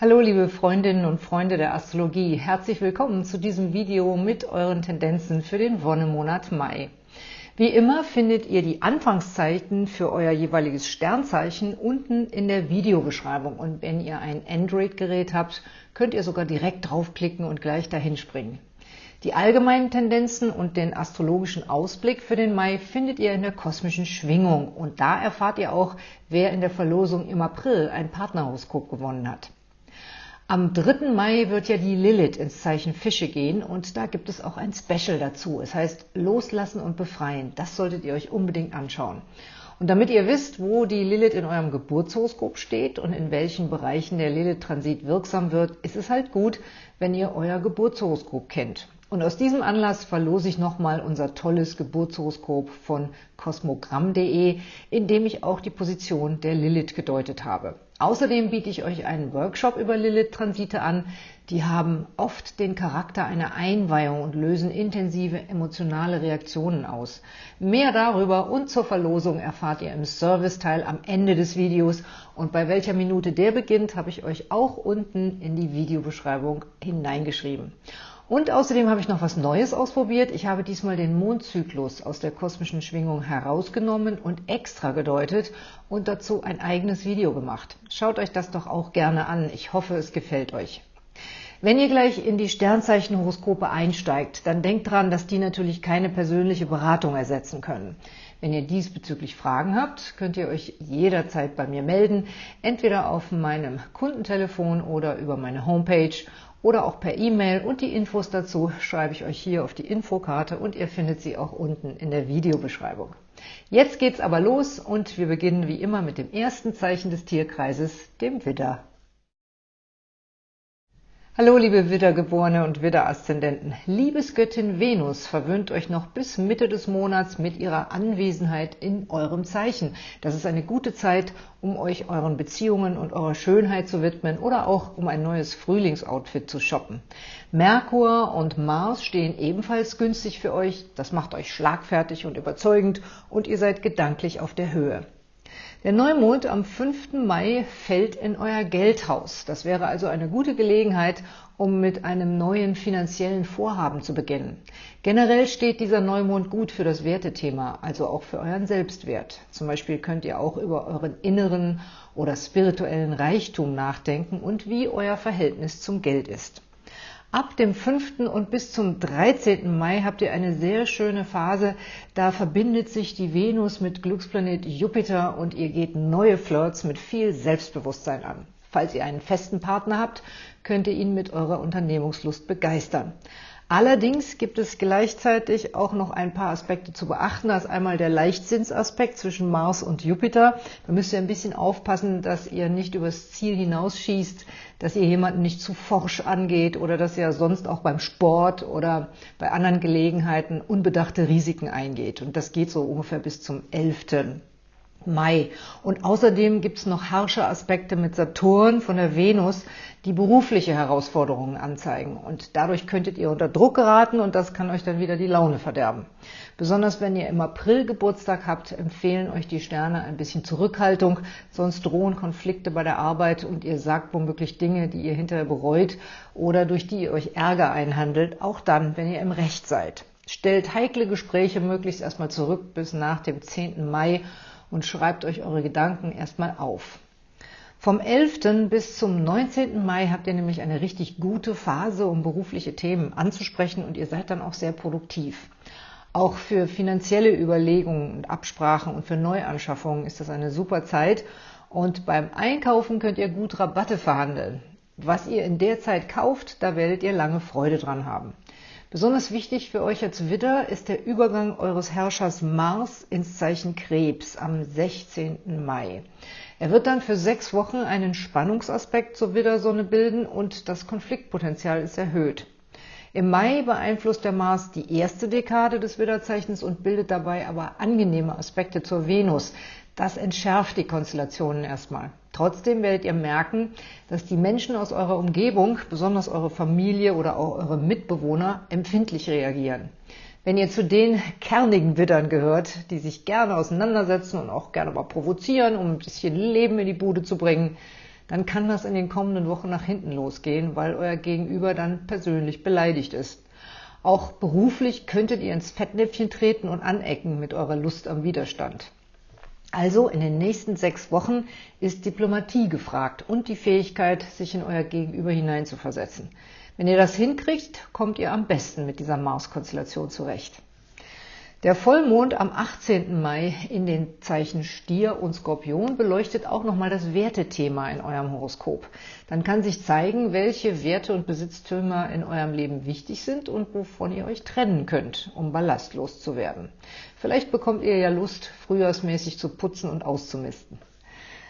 Hallo liebe Freundinnen und Freunde der Astrologie, herzlich willkommen zu diesem Video mit euren Tendenzen für den Wonnemonat Mai. Wie immer findet ihr die Anfangszeiten für euer jeweiliges Sternzeichen unten in der Videobeschreibung und wenn ihr ein Android-Gerät habt, könnt ihr sogar direkt draufklicken und gleich dahin springen. Die allgemeinen Tendenzen und den astrologischen Ausblick für den Mai findet ihr in der kosmischen Schwingung und da erfahrt ihr auch, wer in der Verlosung im April ein Partnerhoroskop gewonnen hat. Am 3. Mai wird ja die Lilith ins Zeichen Fische gehen und da gibt es auch ein Special dazu. Es heißt Loslassen und Befreien. Das solltet ihr euch unbedingt anschauen. Und damit ihr wisst, wo die Lilith in eurem Geburtshoroskop steht und in welchen Bereichen der Lilith-Transit wirksam wird, ist es halt gut, wenn ihr euer Geburtshoroskop kennt. Und aus diesem Anlass verlose ich nochmal unser tolles Geburtshoroskop von kosmogramm.de, in dem ich auch die Position der Lilith gedeutet habe. Außerdem biete ich euch einen Workshop über Lilith-Transite an. Die haben oft den Charakter einer Einweihung und lösen intensive emotionale Reaktionen aus. Mehr darüber und zur Verlosung erfahrt ihr im Serviceteil am Ende des Videos und bei welcher Minute der beginnt, habe ich euch auch unten in die Videobeschreibung hineingeschrieben. Und außerdem habe ich noch was Neues ausprobiert. Ich habe diesmal den Mondzyklus aus der kosmischen Schwingung herausgenommen und extra gedeutet und dazu ein eigenes Video gemacht. Schaut euch das doch auch gerne an. Ich hoffe, es gefällt euch. Wenn ihr gleich in die Sternzeichenhoroskope einsteigt, dann denkt dran, dass die natürlich keine persönliche Beratung ersetzen können. Wenn ihr diesbezüglich Fragen habt, könnt ihr euch jederzeit bei mir melden, entweder auf meinem Kundentelefon oder über meine Homepage oder auch per E-Mail und die Infos dazu schreibe ich euch hier auf die Infokarte und ihr findet sie auch unten in der Videobeschreibung. Jetzt geht's aber los und wir beginnen wie immer mit dem ersten Zeichen des Tierkreises, dem Widder. Hallo liebe Widdergeborene und Widderaszendenten. Liebesgöttin Venus verwöhnt euch noch bis Mitte des Monats mit ihrer Anwesenheit in eurem Zeichen. Das ist eine gute Zeit, um euch euren Beziehungen und eurer Schönheit zu widmen oder auch um ein neues Frühlingsoutfit zu shoppen. Merkur und Mars stehen ebenfalls günstig für euch. Das macht euch schlagfertig und überzeugend und ihr seid gedanklich auf der Höhe. Der Neumond am 5. Mai fällt in euer Geldhaus. Das wäre also eine gute Gelegenheit, um mit einem neuen finanziellen Vorhaben zu beginnen. Generell steht dieser Neumond gut für das Wertethema, also auch für euren Selbstwert. Zum Beispiel könnt ihr auch über euren inneren oder spirituellen Reichtum nachdenken und wie euer Verhältnis zum Geld ist. Ab dem 5. und bis zum 13. Mai habt ihr eine sehr schöne Phase. Da verbindet sich die Venus mit Glücksplanet Jupiter und ihr geht neue Flirts mit viel Selbstbewusstsein an. Falls ihr einen festen Partner habt, könnt ihr ihn mit eurer Unternehmungslust begeistern. Allerdings gibt es gleichzeitig auch noch ein paar Aspekte zu beachten. Da ist einmal der Leichtsinnsaspekt zwischen Mars und Jupiter. Da müsst ihr ein bisschen aufpassen, dass ihr nicht übers Ziel hinausschießt, dass ihr jemanden nicht zu forsch angeht oder dass ihr sonst auch beim Sport oder bei anderen Gelegenheiten unbedachte Risiken eingeht. Und das geht so ungefähr bis zum 11. Mai. Und außerdem gibt es noch harsche Aspekte mit Saturn von der Venus, die berufliche Herausforderungen anzeigen. Und dadurch könntet ihr unter Druck geraten und das kann euch dann wieder die Laune verderben. Besonders wenn ihr im April Geburtstag habt, empfehlen euch die Sterne ein bisschen Zurückhaltung, sonst drohen Konflikte bei der Arbeit und ihr sagt womöglich Dinge, die ihr hinterher bereut oder durch die ihr euch Ärger einhandelt, auch dann, wenn ihr im Recht seid. Stellt heikle Gespräche möglichst erstmal zurück bis nach dem 10. Mai und schreibt euch eure Gedanken erstmal auf. Vom 11. bis zum 19. Mai habt ihr nämlich eine richtig gute Phase, um berufliche Themen anzusprechen und ihr seid dann auch sehr produktiv. Auch für finanzielle Überlegungen und Absprachen und für Neuanschaffungen ist das eine super Zeit und beim Einkaufen könnt ihr gut Rabatte verhandeln. Was ihr in der Zeit kauft, da werdet ihr lange Freude dran haben. Besonders wichtig für euch als Widder ist der Übergang eures Herrschers Mars ins Zeichen Krebs am 16. Mai. Er wird dann für sechs Wochen einen Spannungsaspekt zur Widdersonne bilden und das Konfliktpotenzial ist erhöht. Im Mai beeinflusst der Mars die erste Dekade des Widderzeichens und bildet dabei aber angenehme Aspekte zur Venus. Das entschärft die Konstellationen erstmal. Trotzdem werdet ihr merken, dass die Menschen aus eurer Umgebung, besonders eure Familie oder auch eure Mitbewohner, empfindlich reagieren. Wenn ihr zu den kernigen Widdern gehört, die sich gerne auseinandersetzen und auch gerne mal provozieren, um ein bisschen Leben in die Bude zu bringen, dann kann das in den kommenden Wochen nach hinten losgehen, weil euer Gegenüber dann persönlich beleidigt ist. Auch beruflich könntet ihr ins Fettnäpfchen treten und anecken mit eurer Lust am Widerstand. Also in den nächsten sechs Wochen ist Diplomatie gefragt und die Fähigkeit, sich in euer Gegenüber hineinzuversetzen. Wenn ihr das hinkriegt, kommt ihr am besten mit dieser Mars-Konstellation zurecht. Der Vollmond am 18. Mai in den Zeichen Stier und Skorpion beleuchtet auch nochmal das Wertethema in eurem Horoskop. Dann kann sich zeigen, welche Werte und Besitztümer in eurem Leben wichtig sind und wovon ihr euch trennen könnt, um ballastlos zu werden. Vielleicht bekommt ihr ja Lust, frühjahrsmäßig zu putzen und auszumisten.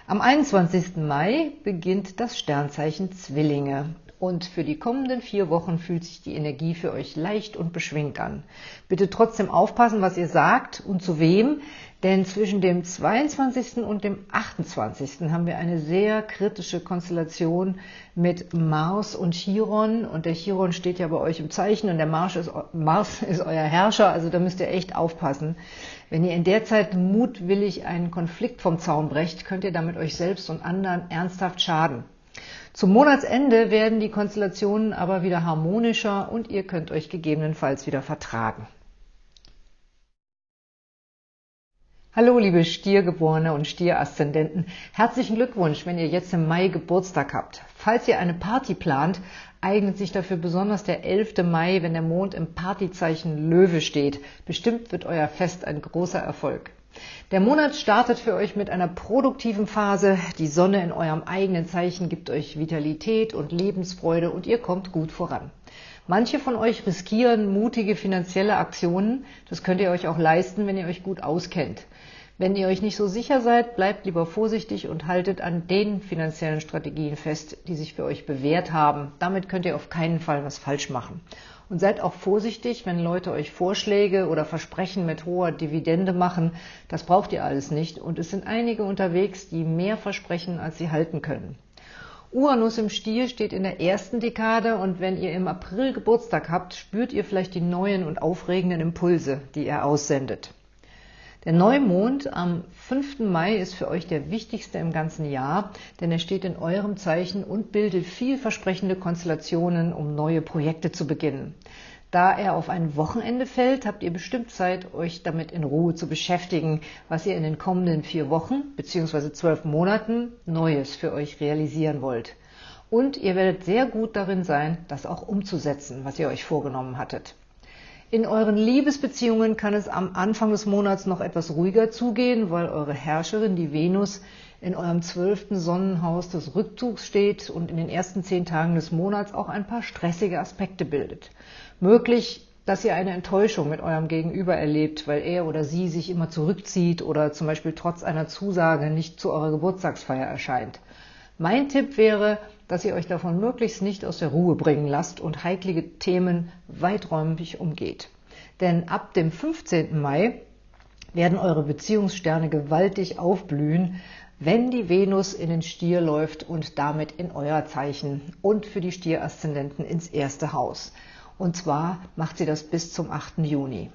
Am 21. Mai beginnt das Sternzeichen Zwillinge und für die kommenden vier Wochen fühlt sich die Energie für euch leicht und beschwingt an. Bitte trotzdem aufpassen, was ihr sagt und zu wem, denn zwischen dem 22. und dem 28. haben wir eine sehr kritische Konstellation mit Mars und Chiron. Und der Chiron steht ja bei euch im Zeichen und der Mars ist, Mars ist euer Herrscher, also da müsst ihr echt aufpassen. Wenn ihr in der Zeit mutwillig einen Konflikt vom Zaun brecht, könnt ihr damit euch selbst und anderen ernsthaft schaden. Zum Monatsende werden die Konstellationen aber wieder harmonischer und ihr könnt euch gegebenenfalls wieder vertragen. Hallo liebe Stiergeborene und Stieraszendenten, herzlichen Glückwunsch, wenn ihr jetzt im Mai Geburtstag habt. Falls ihr eine Party plant, eignet sich dafür besonders der 11. Mai, wenn der Mond im Partyzeichen Löwe steht. Bestimmt wird euer Fest ein großer Erfolg. Der Monat startet für euch mit einer produktiven Phase. Die Sonne in eurem eigenen Zeichen gibt euch Vitalität und Lebensfreude und ihr kommt gut voran. Manche von euch riskieren mutige finanzielle Aktionen. Das könnt ihr euch auch leisten, wenn ihr euch gut auskennt. Wenn ihr euch nicht so sicher seid, bleibt lieber vorsichtig und haltet an den finanziellen Strategien fest, die sich für euch bewährt haben. Damit könnt ihr auf keinen Fall was falsch machen. Und seid auch vorsichtig, wenn Leute euch Vorschläge oder Versprechen mit hoher Dividende machen. Das braucht ihr alles nicht. Und es sind einige unterwegs, die mehr versprechen, als sie halten können. Uranus im Stier steht in der ersten Dekade und wenn ihr im April Geburtstag habt, spürt ihr vielleicht die neuen und aufregenden Impulse, die er aussendet. Der Neumond am 5. Mai ist für euch der wichtigste im ganzen Jahr, denn er steht in eurem Zeichen und bildet vielversprechende Konstellationen, um neue Projekte zu beginnen. Da er auf ein Wochenende fällt, habt ihr bestimmt Zeit, euch damit in Ruhe zu beschäftigen, was ihr in den kommenden vier Wochen bzw. zwölf Monaten Neues für euch realisieren wollt. Und ihr werdet sehr gut darin sein, das auch umzusetzen, was ihr euch vorgenommen hattet. In euren Liebesbeziehungen kann es am Anfang des Monats noch etwas ruhiger zugehen, weil eure Herrscherin, die Venus, in eurem zwölften Sonnenhaus des Rückzugs steht und in den ersten zehn Tagen des Monats auch ein paar stressige Aspekte bildet. Möglich, dass ihr eine Enttäuschung mit eurem Gegenüber erlebt, weil er oder sie sich immer zurückzieht oder zum Beispiel trotz einer Zusage nicht zu eurer Geburtstagsfeier erscheint. Mein Tipp wäre, dass ihr euch davon möglichst nicht aus der Ruhe bringen lasst und heiklige Themen weiträumig umgeht. Denn ab dem 15. Mai werden eure Beziehungssterne gewaltig aufblühen, wenn die Venus in den Stier läuft und damit in euer Zeichen und für die Stieraszendenten ins erste Haus. Und zwar macht sie das bis zum 8. Juni.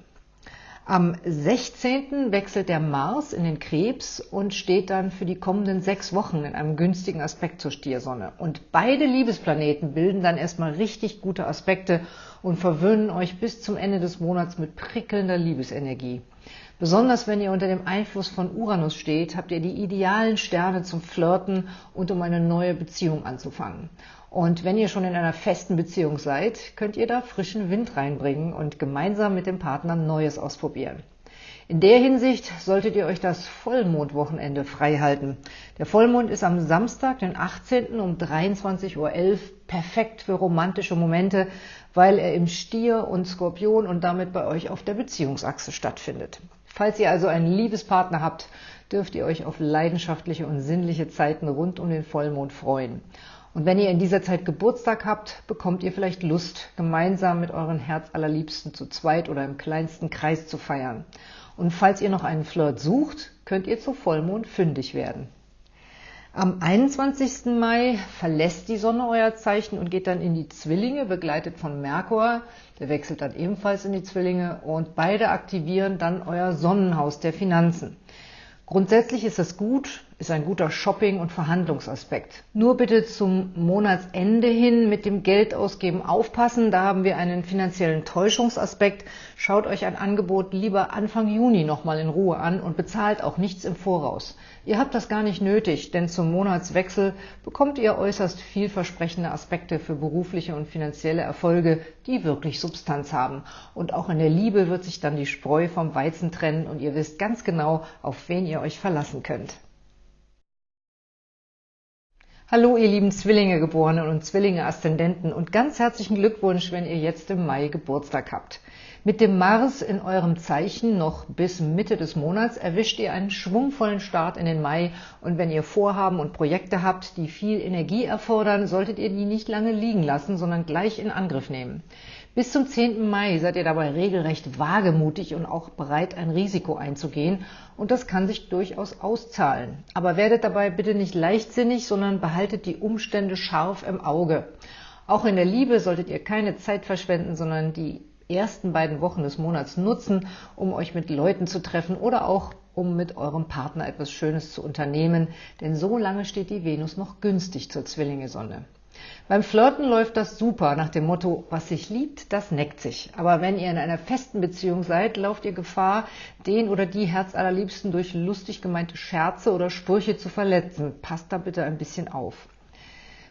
Am 16. wechselt der Mars in den Krebs und steht dann für die kommenden sechs Wochen in einem günstigen Aspekt zur Stiersonne. Und beide Liebesplaneten bilden dann erstmal richtig gute Aspekte und verwöhnen euch bis zum Ende des Monats mit prickelnder Liebesenergie. Besonders wenn ihr unter dem Einfluss von Uranus steht, habt ihr die idealen Sterne zum Flirten und um eine neue Beziehung anzufangen. Und wenn ihr schon in einer festen Beziehung seid, könnt ihr da frischen Wind reinbringen und gemeinsam mit dem Partner Neues ausprobieren. In der Hinsicht solltet ihr euch das Vollmondwochenende frei halten. Der Vollmond ist am Samstag, den 18. um 23.11 Uhr perfekt für romantische Momente, weil er im Stier und Skorpion und damit bei euch auf der Beziehungsachse stattfindet. Falls ihr also einen Liebespartner habt, dürft ihr euch auf leidenschaftliche und sinnliche Zeiten rund um den Vollmond freuen. Und wenn ihr in dieser Zeit Geburtstag habt, bekommt ihr vielleicht Lust, gemeinsam mit euren Herzallerliebsten zu zweit oder im kleinsten Kreis zu feiern. Und falls ihr noch einen Flirt sucht, könnt ihr zu Vollmond fündig werden. Am 21. Mai verlässt die Sonne euer Zeichen und geht dann in die Zwillinge, begleitet von Merkur. Der wechselt dann ebenfalls in die Zwillinge und beide aktivieren dann euer Sonnenhaus der Finanzen. Grundsätzlich ist das gut, ist ein guter Shopping- und Verhandlungsaspekt. Nur bitte zum Monatsende hin mit dem Geldausgeben aufpassen. Da haben wir einen finanziellen Täuschungsaspekt. Schaut euch ein Angebot lieber Anfang Juni nochmal in Ruhe an und bezahlt auch nichts im Voraus. Ihr habt das gar nicht nötig, denn zum Monatswechsel bekommt ihr äußerst vielversprechende Aspekte für berufliche und finanzielle Erfolge, die wirklich Substanz haben. Und auch in der Liebe wird sich dann die Spreu vom Weizen trennen und ihr wisst ganz genau, auf wen ihr euch verlassen könnt. Hallo ihr lieben Zwillinge-Geborenen und Zwillinge-Aszendenten und ganz herzlichen Glückwunsch, wenn ihr jetzt im Mai Geburtstag habt. Mit dem Mars in eurem Zeichen noch bis Mitte des Monats erwischt ihr einen schwungvollen Start in den Mai und wenn ihr Vorhaben und Projekte habt, die viel Energie erfordern, solltet ihr die nicht lange liegen lassen, sondern gleich in Angriff nehmen. Bis zum 10. Mai seid ihr dabei regelrecht wagemutig und auch bereit, ein Risiko einzugehen und das kann sich durchaus auszahlen. Aber werdet dabei bitte nicht leichtsinnig, sondern behaltet die Umstände scharf im Auge. Auch in der Liebe solltet ihr keine Zeit verschwenden, sondern die ersten beiden Wochen des Monats nutzen, um euch mit Leuten zu treffen oder auch um mit eurem Partner etwas Schönes zu unternehmen, denn so lange steht die Venus noch günstig zur Zwillinge-Sonne. Beim Flirten läuft das super, nach dem Motto, was sich liebt, das neckt sich. Aber wenn ihr in einer festen Beziehung seid, lauft ihr Gefahr, den oder die Herzallerliebsten durch lustig gemeinte Scherze oder Sprüche zu verletzen. Passt da bitte ein bisschen auf.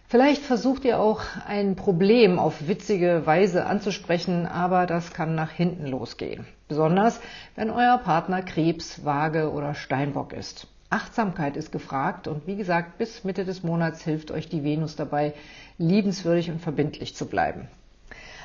Vielleicht versucht ihr auch ein Problem auf witzige Weise anzusprechen, aber das kann nach hinten losgehen. Besonders, wenn euer Partner Krebs, Waage oder Steinbock ist. Achtsamkeit ist gefragt und wie gesagt, bis Mitte des Monats hilft euch die Venus dabei, liebenswürdig und verbindlich zu bleiben.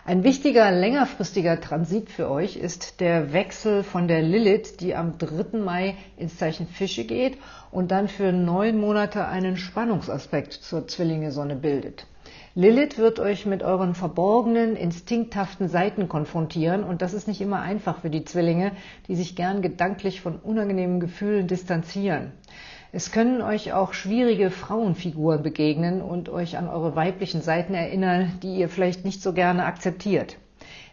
Ein wichtiger längerfristiger Transit für euch ist der Wechsel von der Lilith, die am 3. Mai ins Zeichen Fische geht und dann für neun Monate einen Spannungsaspekt zur Zwillinge-Sonne bildet. Lilith wird euch mit euren verborgenen, instinkthaften Seiten konfrontieren und das ist nicht immer einfach für die Zwillinge, die sich gern gedanklich von unangenehmen Gefühlen distanzieren. Es können euch auch schwierige Frauenfiguren begegnen und euch an eure weiblichen Seiten erinnern, die ihr vielleicht nicht so gerne akzeptiert.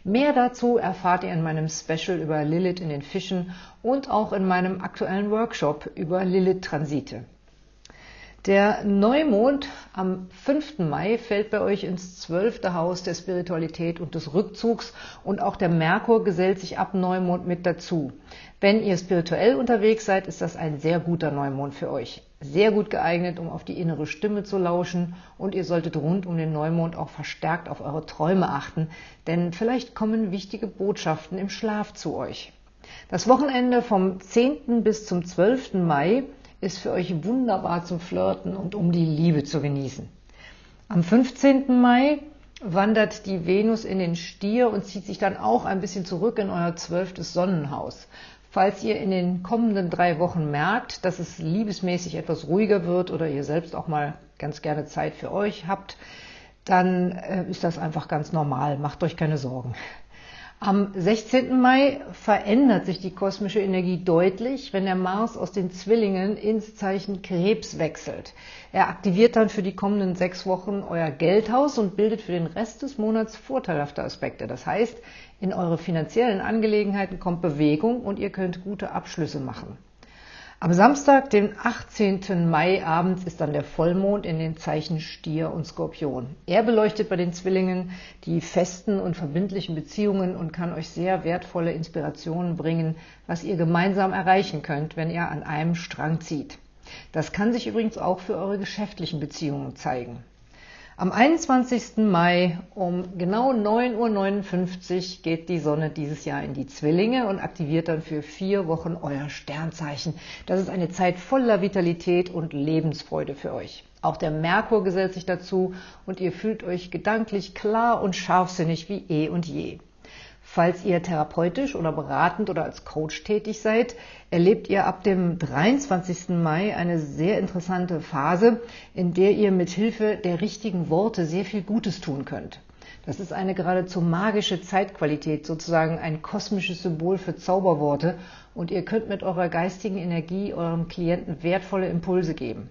Mehr dazu erfahrt ihr in meinem Special über Lilith in den Fischen und auch in meinem aktuellen Workshop über Lilith-Transite. Der Neumond am 5. Mai fällt bei euch ins zwölfte Haus der Spiritualität und des Rückzugs und auch der Merkur gesellt sich ab Neumond mit dazu. Wenn ihr spirituell unterwegs seid, ist das ein sehr guter Neumond für euch. Sehr gut geeignet, um auf die innere Stimme zu lauschen und ihr solltet rund um den Neumond auch verstärkt auf eure Träume achten, denn vielleicht kommen wichtige Botschaften im Schlaf zu euch. Das Wochenende vom 10. bis zum 12. Mai ist für euch wunderbar zum Flirten und um die Liebe zu genießen. Am 15. Mai wandert die Venus in den Stier und zieht sich dann auch ein bisschen zurück in euer zwölftes Sonnenhaus. Falls ihr in den kommenden drei Wochen merkt, dass es liebesmäßig etwas ruhiger wird oder ihr selbst auch mal ganz gerne Zeit für euch habt, dann äh, ist das einfach ganz normal. Macht euch keine Sorgen. Am 16. Mai verändert sich die kosmische Energie deutlich, wenn der Mars aus den Zwillingen ins Zeichen Krebs wechselt. Er aktiviert dann für die kommenden sechs Wochen euer Geldhaus und bildet für den Rest des Monats vorteilhafte Aspekte. Das heißt, in eure finanziellen Angelegenheiten kommt Bewegung und ihr könnt gute Abschlüsse machen. Am Samstag, den 18. Mai abends, ist dann der Vollmond in den Zeichen Stier und Skorpion. Er beleuchtet bei den Zwillingen die festen und verbindlichen Beziehungen und kann euch sehr wertvolle Inspirationen bringen, was ihr gemeinsam erreichen könnt, wenn ihr an einem Strang zieht. Das kann sich übrigens auch für eure geschäftlichen Beziehungen zeigen. Am 21. Mai um genau 9.59 Uhr geht die Sonne dieses Jahr in die Zwillinge und aktiviert dann für vier Wochen euer Sternzeichen. Das ist eine Zeit voller Vitalität und Lebensfreude für euch. Auch der Merkur gesellt sich dazu und ihr fühlt euch gedanklich klar und scharfsinnig wie eh und je. Falls ihr therapeutisch oder beratend oder als Coach tätig seid, erlebt ihr ab dem 23. Mai eine sehr interessante Phase, in der ihr mit Hilfe der richtigen Worte sehr viel Gutes tun könnt. Das ist eine geradezu magische Zeitqualität, sozusagen ein kosmisches Symbol für Zauberworte und ihr könnt mit eurer geistigen Energie eurem Klienten wertvolle Impulse geben.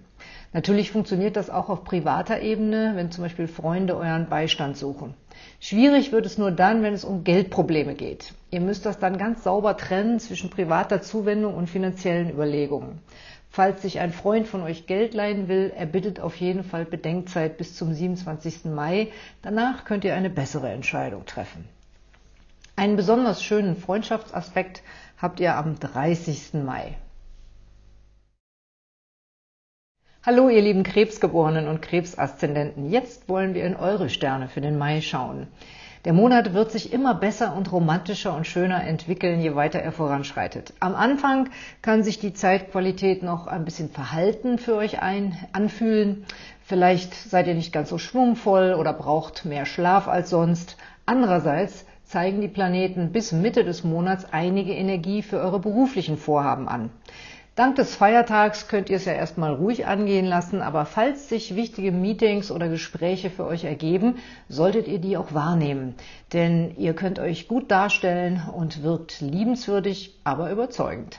Natürlich funktioniert das auch auf privater Ebene, wenn zum Beispiel Freunde euren Beistand suchen. Schwierig wird es nur dann, wenn es um Geldprobleme geht. Ihr müsst das dann ganz sauber trennen zwischen privater Zuwendung und finanziellen Überlegungen. Falls sich ein Freund von euch Geld leihen will, er bittet auf jeden Fall Bedenkzeit bis zum 27. Mai. Danach könnt ihr eine bessere Entscheidung treffen. Einen besonders schönen Freundschaftsaspekt habt ihr am 30. Mai. Hallo ihr lieben Krebsgeborenen und Krebsaszendenten, jetzt wollen wir in eure Sterne für den Mai schauen. Der Monat wird sich immer besser und romantischer und schöner entwickeln, je weiter er voranschreitet. Am Anfang kann sich die Zeitqualität noch ein bisschen verhalten für euch ein, anfühlen. Vielleicht seid ihr nicht ganz so schwungvoll oder braucht mehr Schlaf als sonst. Andererseits zeigen die Planeten bis Mitte des Monats einige Energie für eure beruflichen Vorhaben an. Dank des Feiertags könnt ihr es ja erstmal ruhig angehen lassen, aber falls sich wichtige Meetings oder Gespräche für euch ergeben, solltet ihr die auch wahrnehmen. Denn ihr könnt euch gut darstellen und wirkt liebenswürdig, aber überzeugend.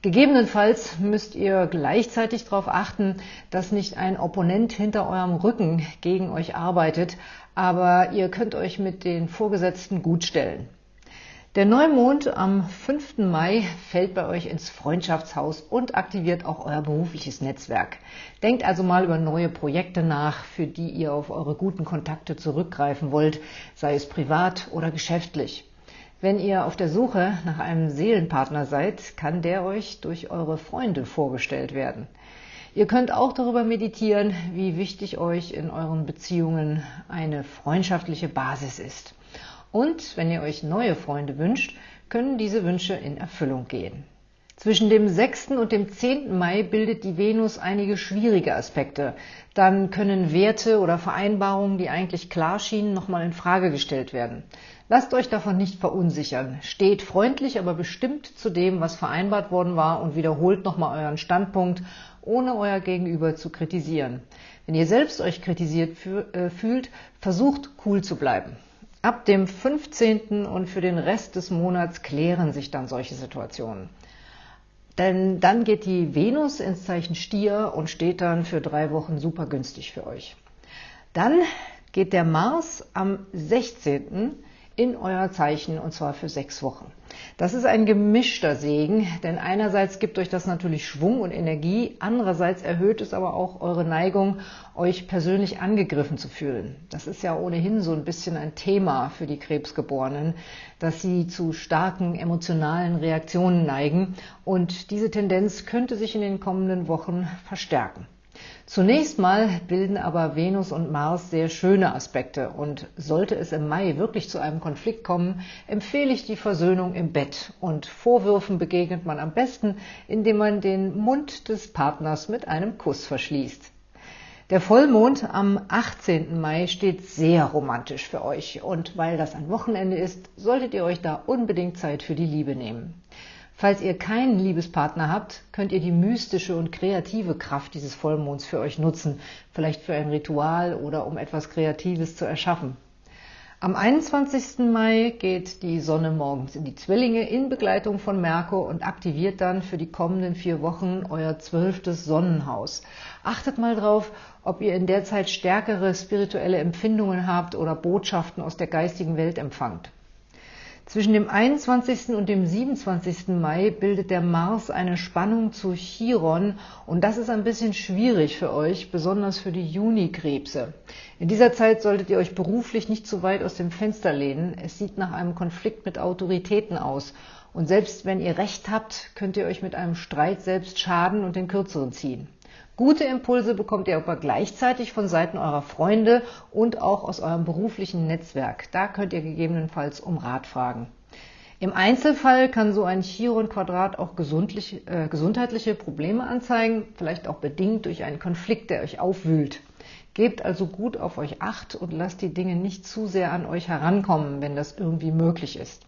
Gegebenenfalls müsst ihr gleichzeitig darauf achten, dass nicht ein Opponent hinter eurem Rücken gegen euch arbeitet, aber ihr könnt euch mit den Vorgesetzten gut stellen. Der Neumond am 5. Mai fällt bei euch ins Freundschaftshaus und aktiviert auch euer berufliches Netzwerk. Denkt also mal über neue Projekte nach, für die ihr auf eure guten Kontakte zurückgreifen wollt, sei es privat oder geschäftlich. Wenn ihr auf der Suche nach einem Seelenpartner seid, kann der euch durch eure Freunde vorgestellt werden. Ihr könnt auch darüber meditieren, wie wichtig euch in euren Beziehungen eine freundschaftliche Basis ist. Und wenn ihr euch neue Freunde wünscht, können diese Wünsche in Erfüllung gehen. Zwischen dem 6. und dem 10. Mai bildet die Venus einige schwierige Aspekte. Dann können Werte oder Vereinbarungen, die eigentlich klar schienen, nochmal in Frage gestellt werden. Lasst euch davon nicht verunsichern. Steht freundlich, aber bestimmt zu dem, was vereinbart worden war und wiederholt nochmal euren Standpunkt, ohne euer Gegenüber zu kritisieren. Wenn ihr selbst euch kritisiert äh, fühlt, versucht cool zu bleiben. Ab dem 15. und für den Rest des Monats klären sich dann solche Situationen. Denn dann geht die Venus ins Zeichen Stier und steht dann für drei Wochen super günstig für euch. Dann geht der Mars am 16 in euer Zeichen und zwar für sechs Wochen. Das ist ein gemischter Segen, denn einerseits gibt euch das natürlich Schwung und Energie, andererseits erhöht es aber auch eure Neigung, euch persönlich angegriffen zu fühlen. Das ist ja ohnehin so ein bisschen ein Thema für die Krebsgeborenen, dass sie zu starken emotionalen Reaktionen neigen und diese Tendenz könnte sich in den kommenden Wochen verstärken. Zunächst mal bilden aber Venus und Mars sehr schöne Aspekte und sollte es im Mai wirklich zu einem Konflikt kommen, empfehle ich die Versöhnung im Bett und Vorwürfen begegnet man am besten, indem man den Mund des Partners mit einem Kuss verschließt. Der Vollmond am 18. Mai steht sehr romantisch für euch und weil das ein Wochenende ist, solltet ihr euch da unbedingt Zeit für die Liebe nehmen. Falls ihr keinen Liebespartner habt, könnt ihr die mystische und kreative Kraft dieses Vollmonds für euch nutzen, vielleicht für ein Ritual oder um etwas Kreatives zu erschaffen. Am 21. Mai geht die Sonne morgens in die Zwillinge in Begleitung von Merkur und aktiviert dann für die kommenden vier Wochen euer zwölftes Sonnenhaus. Achtet mal drauf, ob ihr in der Zeit stärkere spirituelle Empfindungen habt oder Botschaften aus der geistigen Welt empfangt. Zwischen dem 21. und dem 27. Mai bildet der Mars eine Spannung zu Chiron und das ist ein bisschen schwierig für euch, besonders für die Junikrebse. In dieser Zeit solltet ihr euch beruflich nicht zu weit aus dem Fenster lehnen. Es sieht nach einem Konflikt mit Autoritäten aus. Und selbst wenn ihr Recht habt, könnt ihr euch mit einem Streit selbst schaden und den Kürzeren ziehen. Gute Impulse bekommt ihr aber gleichzeitig von Seiten eurer Freunde und auch aus eurem beruflichen Netzwerk. Da könnt ihr gegebenenfalls um Rat fragen. Im Einzelfall kann so ein Chiron-Quadrat auch äh, gesundheitliche Probleme anzeigen, vielleicht auch bedingt durch einen Konflikt, der euch aufwühlt. Gebt also gut auf euch acht und lasst die Dinge nicht zu sehr an euch herankommen, wenn das irgendwie möglich ist.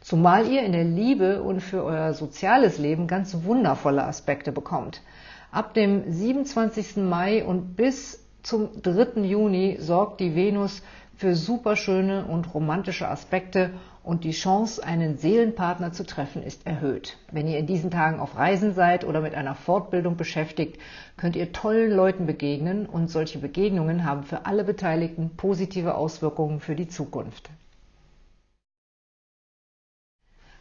Zumal ihr in der Liebe und für euer soziales Leben ganz wundervolle Aspekte bekommt. Ab dem 27. Mai und bis zum 3. Juni sorgt die Venus für superschöne und romantische Aspekte und die Chance, einen Seelenpartner zu treffen, ist erhöht. Wenn ihr in diesen Tagen auf Reisen seid oder mit einer Fortbildung beschäftigt, könnt ihr tollen Leuten begegnen und solche Begegnungen haben für alle Beteiligten positive Auswirkungen für die Zukunft.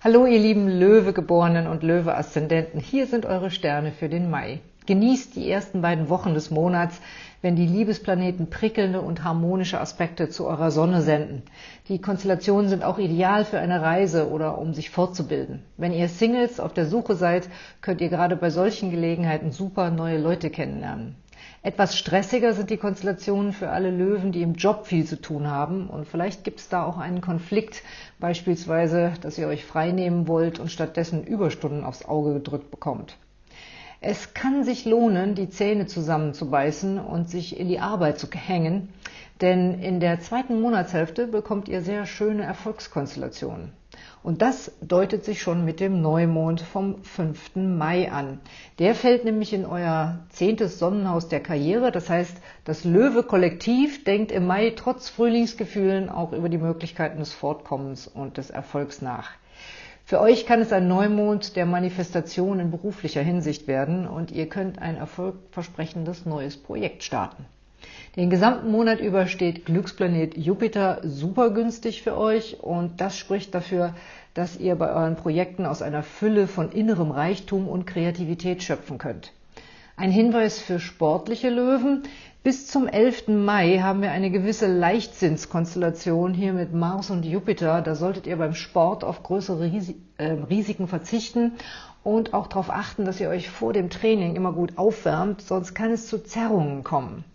Hallo ihr lieben Löwegeborenen und Löwe-Aszendenten, hier sind eure Sterne für den Mai. Genießt die ersten beiden Wochen des Monats, wenn die Liebesplaneten prickelnde und harmonische Aspekte zu eurer Sonne senden. Die Konstellationen sind auch ideal für eine Reise oder um sich fortzubilden. Wenn ihr Singles auf der Suche seid, könnt ihr gerade bei solchen Gelegenheiten super neue Leute kennenlernen. Etwas stressiger sind die Konstellationen für alle Löwen, die im Job viel zu tun haben. Und vielleicht gibt es da auch einen Konflikt, beispielsweise, dass ihr euch freinehmen wollt und stattdessen Überstunden aufs Auge gedrückt bekommt. Es kann sich lohnen, die Zähne zusammenzubeißen und sich in die Arbeit zu hängen, denn in der zweiten Monatshälfte bekommt ihr sehr schöne Erfolgskonstellationen. Und das deutet sich schon mit dem Neumond vom 5. Mai an. Der fällt nämlich in euer zehntes Sonnenhaus der Karriere. Das heißt, das Löwe-Kollektiv denkt im Mai trotz Frühlingsgefühlen auch über die Möglichkeiten des Fortkommens und des Erfolgs nach. Für euch kann es ein Neumond der Manifestation in beruflicher Hinsicht werden und ihr könnt ein erfolgversprechendes neues Projekt starten. Den gesamten Monat über steht Glücksplanet Jupiter super günstig für euch und das spricht dafür, dass ihr bei euren Projekten aus einer Fülle von innerem Reichtum und Kreativität schöpfen könnt. Ein Hinweis für sportliche Löwen. Bis zum 11. Mai haben wir eine gewisse Leichtsinnskonstellation hier mit Mars und Jupiter. Da solltet ihr beim Sport auf größere äh, Risiken verzichten und auch darauf achten, dass ihr euch vor dem Training immer gut aufwärmt, sonst kann es zu Zerrungen kommen.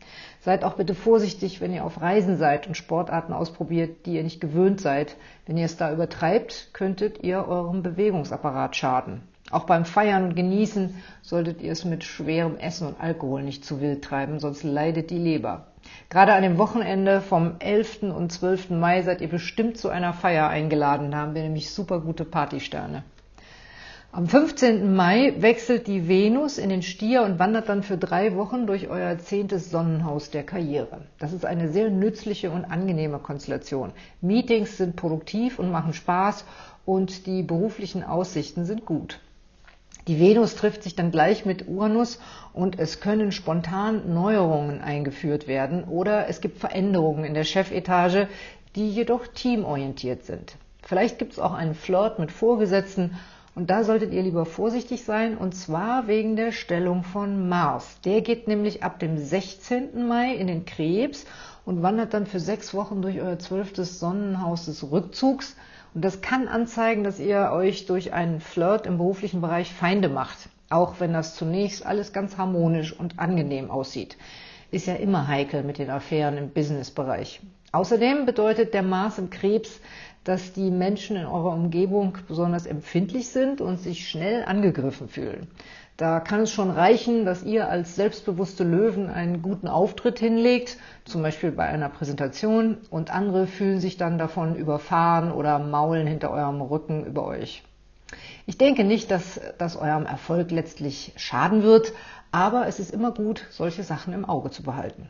Seid auch bitte vorsichtig, wenn ihr auf Reisen seid und Sportarten ausprobiert, die ihr nicht gewöhnt seid. Wenn ihr es da übertreibt, könntet ihr eurem Bewegungsapparat schaden. Auch beim Feiern und Genießen solltet ihr es mit schwerem Essen und Alkohol nicht zu wild treiben, sonst leidet die Leber. Gerade an dem Wochenende vom 11. und 12. Mai seid ihr bestimmt zu einer Feier eingeladen. Da haben wir nämlich super gute Partysterne. Am 15. Mai wechselt die Venus in den Stier und wandert dann für drei Wochen durch euer zehntes Sonnenhaus der Karriere. Das ist eine sehr nützliche und angenehme Konstellation. Meetings sind produktiv und machen Spaß und die beruflichen Aussichten sind gut. Die Venus trifft sich dann gleich mit Uranus und es können spontan Neuerungen eingeführt werden oder es gibt Veränderungen in der Chefetage, die jedoch teamorientiert sind. Vielleicht gibt es auch einen Flirt mit Vorgesetzten und da solltet ihr lieber vorsichtig sein, und zwar wegen der Stellung von Mars. Der geht nämlich ab dem 16. Mai in den Krebs und wandert dann für sechs Wochen durch euer zwölftes Sonnenhaus des Rückzugs. Und das kann anzeigen, dass ihr euch durch einen Flirt im beruflichen Bereich Feinde macht. Auch wenn das zunächst alles ganz harmonisch und angenehm aussieht. Ist ja immer heikel mit den Affären im Businessbereich. Außerdem bedeutet der Mars im Krebs, dass die Menschen in eurer Umgebung besonders empfindlich sind und sich schnell angegriffen fühlen. Da kann es schon reichen, dass ihr als selbstbewusste Löwen einen guten Auftritt hinlegt, zum Beispiel bei einer Präsentation, und andere fühlen sich dann davon überfahren oder maulen hinter eurem Rücken über euch. Ich denke nicht, dass das eurem Erfolg letztlich schaden wird, aber es ist immer gut, solche Sachen im Auge zu behalten.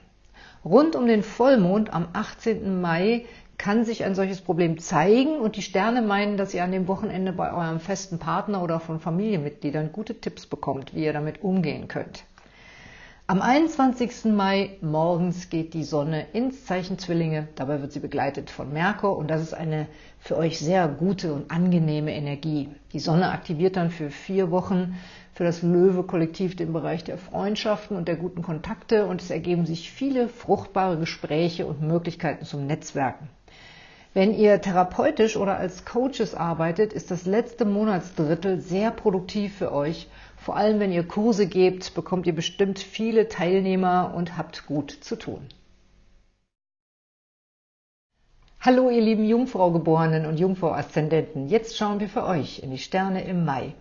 Rund um den Vollmond am 18. Mai kann sich ein solches Problem zeigen und die Sterne meinen, dass ihr an dem Wochenende bei eurem festen Partner oder von Familienmitgliedern gute Tipps bekommt, wie ihr damit umgehen könnt. Am 21. Mai morgens geht die Sonne ins Zeichen Zwillinge. Dabei wird sie begleitet von Merkur und das ist eine für euch sehr gute und angenehme Energie. Die Sonne aktiviert dann für vier Wochen für das Löwe-Kollektiv den Bereich der Freundschaften und der guten Kontakte und es ergeben sich viele fruchtbare Gespräche und Möglichkeiten zum Netzwerken. Wenn ihr therapeutisch oder als Coaches arbeitet, ist das letzte Monatsdrittel sehr produktiv für euch. Vor allem, wenn ihr Kurse gebt, bekommt ihr bestimmt viele Teilnehmer und habt gut zu tun. Hallo, ihr lieben Jungfrau-Geborenen und Jungfrau-Aszendenten. Jetzt schauen wir für euch in die Sterne im Mai.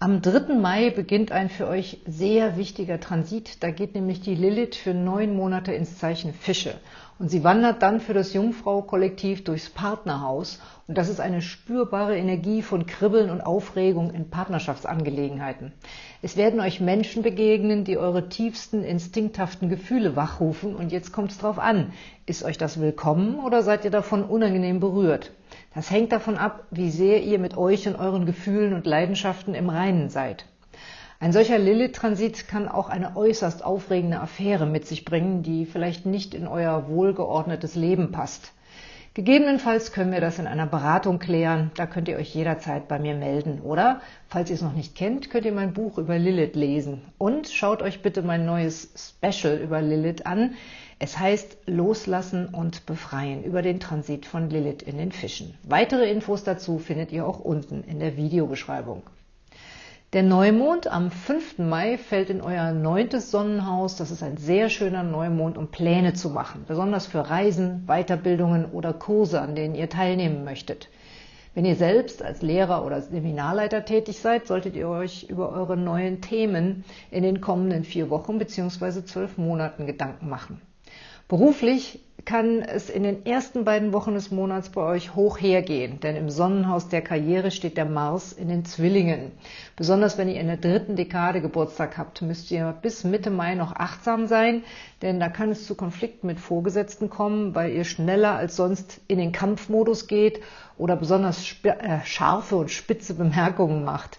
Am 3. Mai beginnt ein für euch sehr wichtiger Transit. Da geht nämlich die Lilith für neun Monate ins Zeichen Fische. Und sie wandert dann für das Jungfrau-Kollektiv durchs Partnerhaus. Und das ist eine spürbare Energie von Kribbeln und Aufregung in Partnerschaftsangelegenheiten. Es werden euch Menschen begegnen, die eure tiefsten, instinkthaften Gefühle wachrufen. Und jetzt kommt es drauf an. Ist euch das willkommen oder seid ihr davon unangenehm berührt? Das hängt davon ab, wie sehr ihr mit euch und euren Gefühlen und Leidenschaften im Reinen seid. Ein solcher Lilith-Transit kann auch eine äußerst aufregende Affäre mit sich bringen, die vielleicht nicht in euer wohlgeordnetes Leben passt. Gegebenenfalls können wir das in einer Beratung klären. Da könnt ihr euch jederzeit bei mir melden. Oder, falls ihr es noch nicht kennt, könnt ihr mein Buch über Lilith lesen. Und schaut euch bitte mein neues Special über Lilith an. Es heißt Loslassen und Befreien über den Transit von Lilith in den Fischen. Weitere Infos dazu findet ihr auch unten in der Videobeschreibung. Der Neumond am 5. Mai fällt in euer neuntes Sonnenhaus. Das ist ein sehr schöner Neumond, um Pläne zu machen, besonders für Reisen, Weiterbildungen oder Kurse, an denen ihr teilnehmen möchtet. Wenn ihr selbst als Lehrer oder Seminarleiter tätig seid, solltet ihr euch über eure neuen Themen in den kommenden vier Wochen bzw. zwölf Monaten Gedanken machen. Beruflich kann es in den ersten beiden Wochen des Monats bei euch hoch hergehen, denn im Sonnenhaus der Karriere steht der Mars in den Zwillingen. Besonders wenn ihr in der dritten Dekade Geburtstag habt, müsst ihr bis Mitte Mai noch achtsam sein, denn da kann es zu Konflikten mit Vorgesetzten kommen, weil ihr schneller als sonst in den Kampfmodus geht oder besonders äh, scharfe und spitze Bemerkungen macht.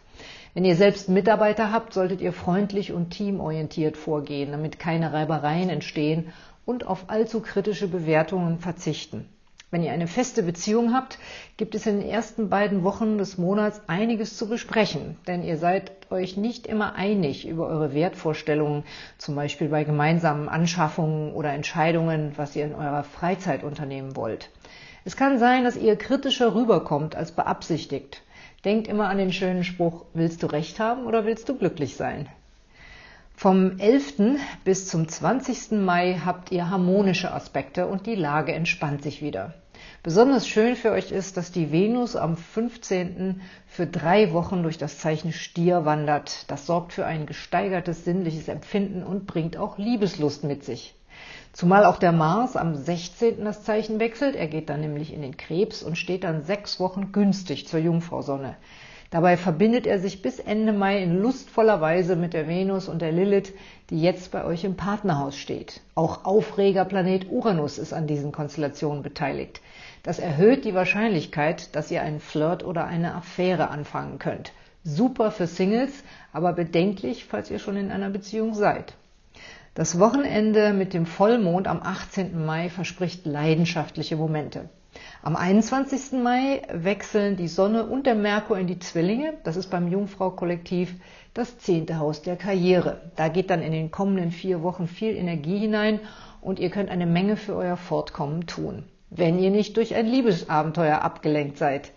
Wenn ihr selbst Mitarbeiter habt, solltet ihr freundlich und teamorientiert vorgehen, damit keine Reibereien entstehen und auf allzu kritische Bewertungen verzichten. Wenn ihr eine feste Beziehung habt, gibt es in den ersten beiden Wochen des Monats einiges zu besprechen, denn ihr seid euch nicht immer einig über eure Wertvorstellungen, zum Beispiel bei gemeinsamen Anschaffungen oder Entscheidungen, was ihr in eurer Freizeit unternehmen wollt. Es kann sein, dass ihr kritischer rüberkommt als beabsichtigt. Denkt immer an den schönen Spruch, willst du recht haben oder willst du glücklich sein? Vom 11. bis zum 20. Mai habt ihr harmonische Aspekte und die Lage entspannt sich wieder. Besonders schön für euch ist, dass die Venus am 15. für drei Wochen durch das Zeichen Stier wandert. Das sorgt für ein gesteigertes sinnliches Empfinden und bringt auch Liebeslust mit sich. Zumal auch der Mars am 16. das Zeichen wechselt. Er geht dann nämlich in den Krebs und steht dann sechs Wochen günstig zur Jungfrausonne. Dabei verbindet er sich bis Ende Mai in lustvoller Weise mit der Venus und der Lilith, die jetzt bei euch im Partnerhaus steht. Auch Aufregerplanet Uranus ist an diesen Konstellationen beteiligt. Das erhöht die Wahrscheinlichkeit, dass ihr einen Flirt oder eine Affäre anfangen könnt. Super für Singles, aber bedenklich, falls ihr schon in einer Beziehung seid. Das Wochenende mit dem Vollmond am 18. Mai verspricht leidenschaftliche Momente. Am 21. Mai wechseln die Sonne und der Merkur in die Zwillinge. Das ist beim Jungfrau-Kollektiv das zehnte Haus der Karriere. Da geht dann in den kommenden vier Wochen viel Energie hinein und ihr könnt eine Menge für euer Fortkommen tun. Wenn ihr nicht durch ein Liebesabenteuer abgelenkt seid.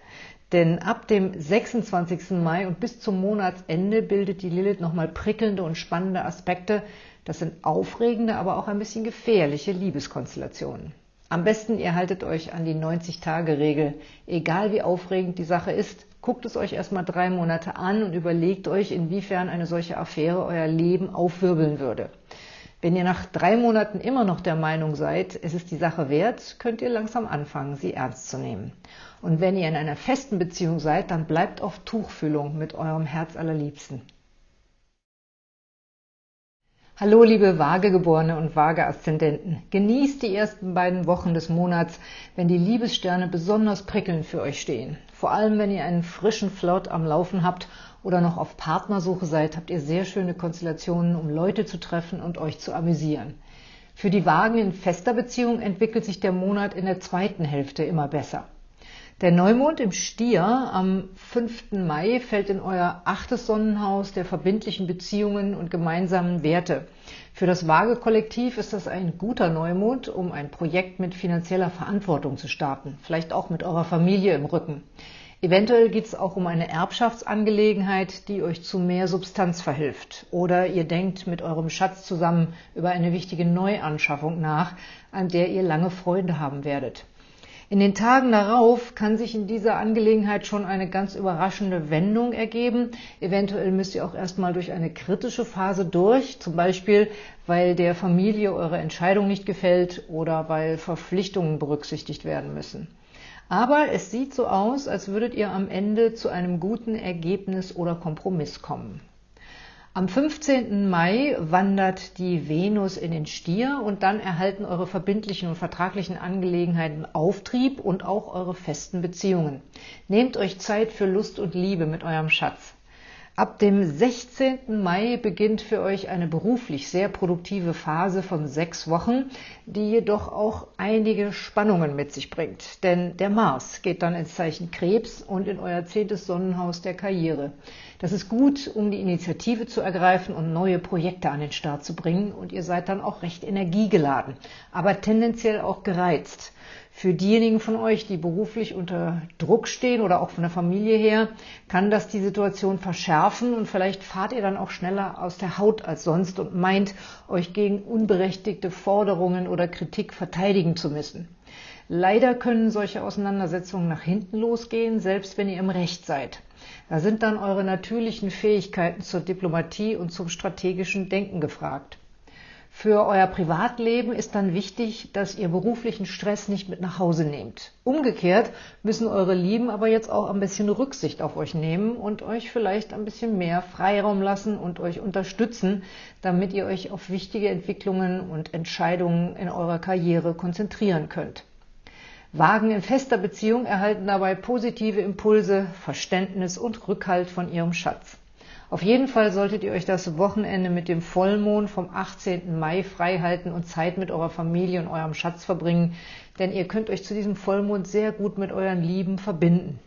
Denn ab dem 26. Mai und bis zum Monatsende bildet die Lilith nochmal prickelnde und spannende Aspekte. Das sind aufregende, aber auch ein bisschen gefährliche Liebeskonstellationen. Am besten ihr haltet euch an die 90-Tage-Regel. Egal wie aufregend die Sache ist, guckt es euch erstmal drei Monate an und überlegt euch, inwiefern eine solche Affäre euer Leben aufwirbeln würde. Wenn ihr nach drei Monaten immer noch der Meinung seid, es ist die Sache wert, könnt ihr langsam anfangen, sie ernst zu nehmen. Und wenn ihr in einer festen Beziehung seid, dann bleibt auf Tuchfühlung mit eurem Herz allerliebsten. Hallo liebe Waagegeborene und Waage-Aszendenten. Genießt die ersten beiden Wochen des Monats, wenn die Liebessterne besonders prickelnd für euch stehen. Vor allem, wenn ihr einen frischen Flirt am Laufen habt oder noch auf Partnersuche seid, habt ihr sehr schöne Konstellationen, um Leute zu treffen und euch zu amüsieren. Für die Wagen in fester Beziehung entwickelt sich der Monat in der zweiten Hälfte immer besser. Der Neumond im Stier am 5. Mai fällt in euer achtes Sonnenhaus der verbindlichen Beziehungen und gemeinsamen Werte. Für das Waage-Kollektiv ist das ein guter Neumond, um ein Projekt mit finanzieller Verantwortung zu starten, vielleicht auch mit eurer Familie im Rücken. Eventuell geht es auch um eine Erbschaftsangelegenheit, die euch zu mehr Substanz verhilft. Oder ihr denkt mit eurem Schatz zusammen über eine wichtige Neuanschaffung nach, an der ihr lange Freude haben werdet. In den Tagen darauf kann sich in dieser Angelegenheit schon eine ganz überraschende Wendung ergeben. Eventuell müsst ihr auch erstmal durch eine kritische Phase durch, zum Beispiel weil der Familie eure Entscheidung nicht gefällt oder weil Verpflichtungen berücksichtigt werden müssen. Aber es sieht so aus, als würdet ihr am Ende zu einem guten Ergebnis oder Kompromiss kommen. Am 15. Mai wandert die Venus in den Stier und dann erhalten eure verbindlichen und vertraglichen Angelegenheiten Auftrieb und auch eure festen Beziehungen. Nehmt euch Zeit für Lust und Liebe mit eurem Schatz. Ab dem 16. Mai beginnt für euch eine beruflich sehr produktive Phase von sechs Wochen, die jedoch auch einige Spannungen mit sich bringt. Denn der Mars geht dann ins Zeichen Krebs und in euer zehntes Sonnenhaus der Karriere. Das ist gut, um die Initiative zu ergreifen und neue Projekte an den Start zu bringen. Und ihr seid dann auch recht energiegeladen, aber tendenziell auch gereizt. Für diejenigen von euch, die beruflich unter Druck stehen oder auch von der Familie her, kann das die Situation verschärfen und vielleicht fahrt ihr dann auch schneller aus der Haut als sonst und meint, euch gegen unberechtigte Forderungen oder Kritik verteidigen zu müssen. Leider können solche Auseinandersetzungen nach hinten losgehen, selbst wenn ihr im Recht seid. Da sind dann eure natürlichen Fähigkeiten zur Diplomatie und zum strategischen Denken gefragt. Für euer Privatleben ist dann wichtig, dass ihr beruflichen Stress nicht mit nach Hause nehmt. Umgekehrt müssen eure Lieben aber jetzt auch ein bisschen Rücksicht auf euch nehmen und euch vielleicht ein bisschen mehr Freiraum lassen und euch unterstützen, damit ihr euch auf wichtige Entwicklungen und Entscheidungen in eurer Karriere konzentrieren könnt. Wagen in fester Beziehung erhalten dabei positive Impulse, Verständnis und Rückhalt von ihrem Schatz. Auf jeden Fall solltet ihr euch das Wochenende mit dem Vollmond vom 18. Mai freihalten und Zeit mit eurer Familie und eurem Schatz verbringen, denn ihr könnt euch zu diesem Vollmond sehr gut mit euren Lieben verbinden.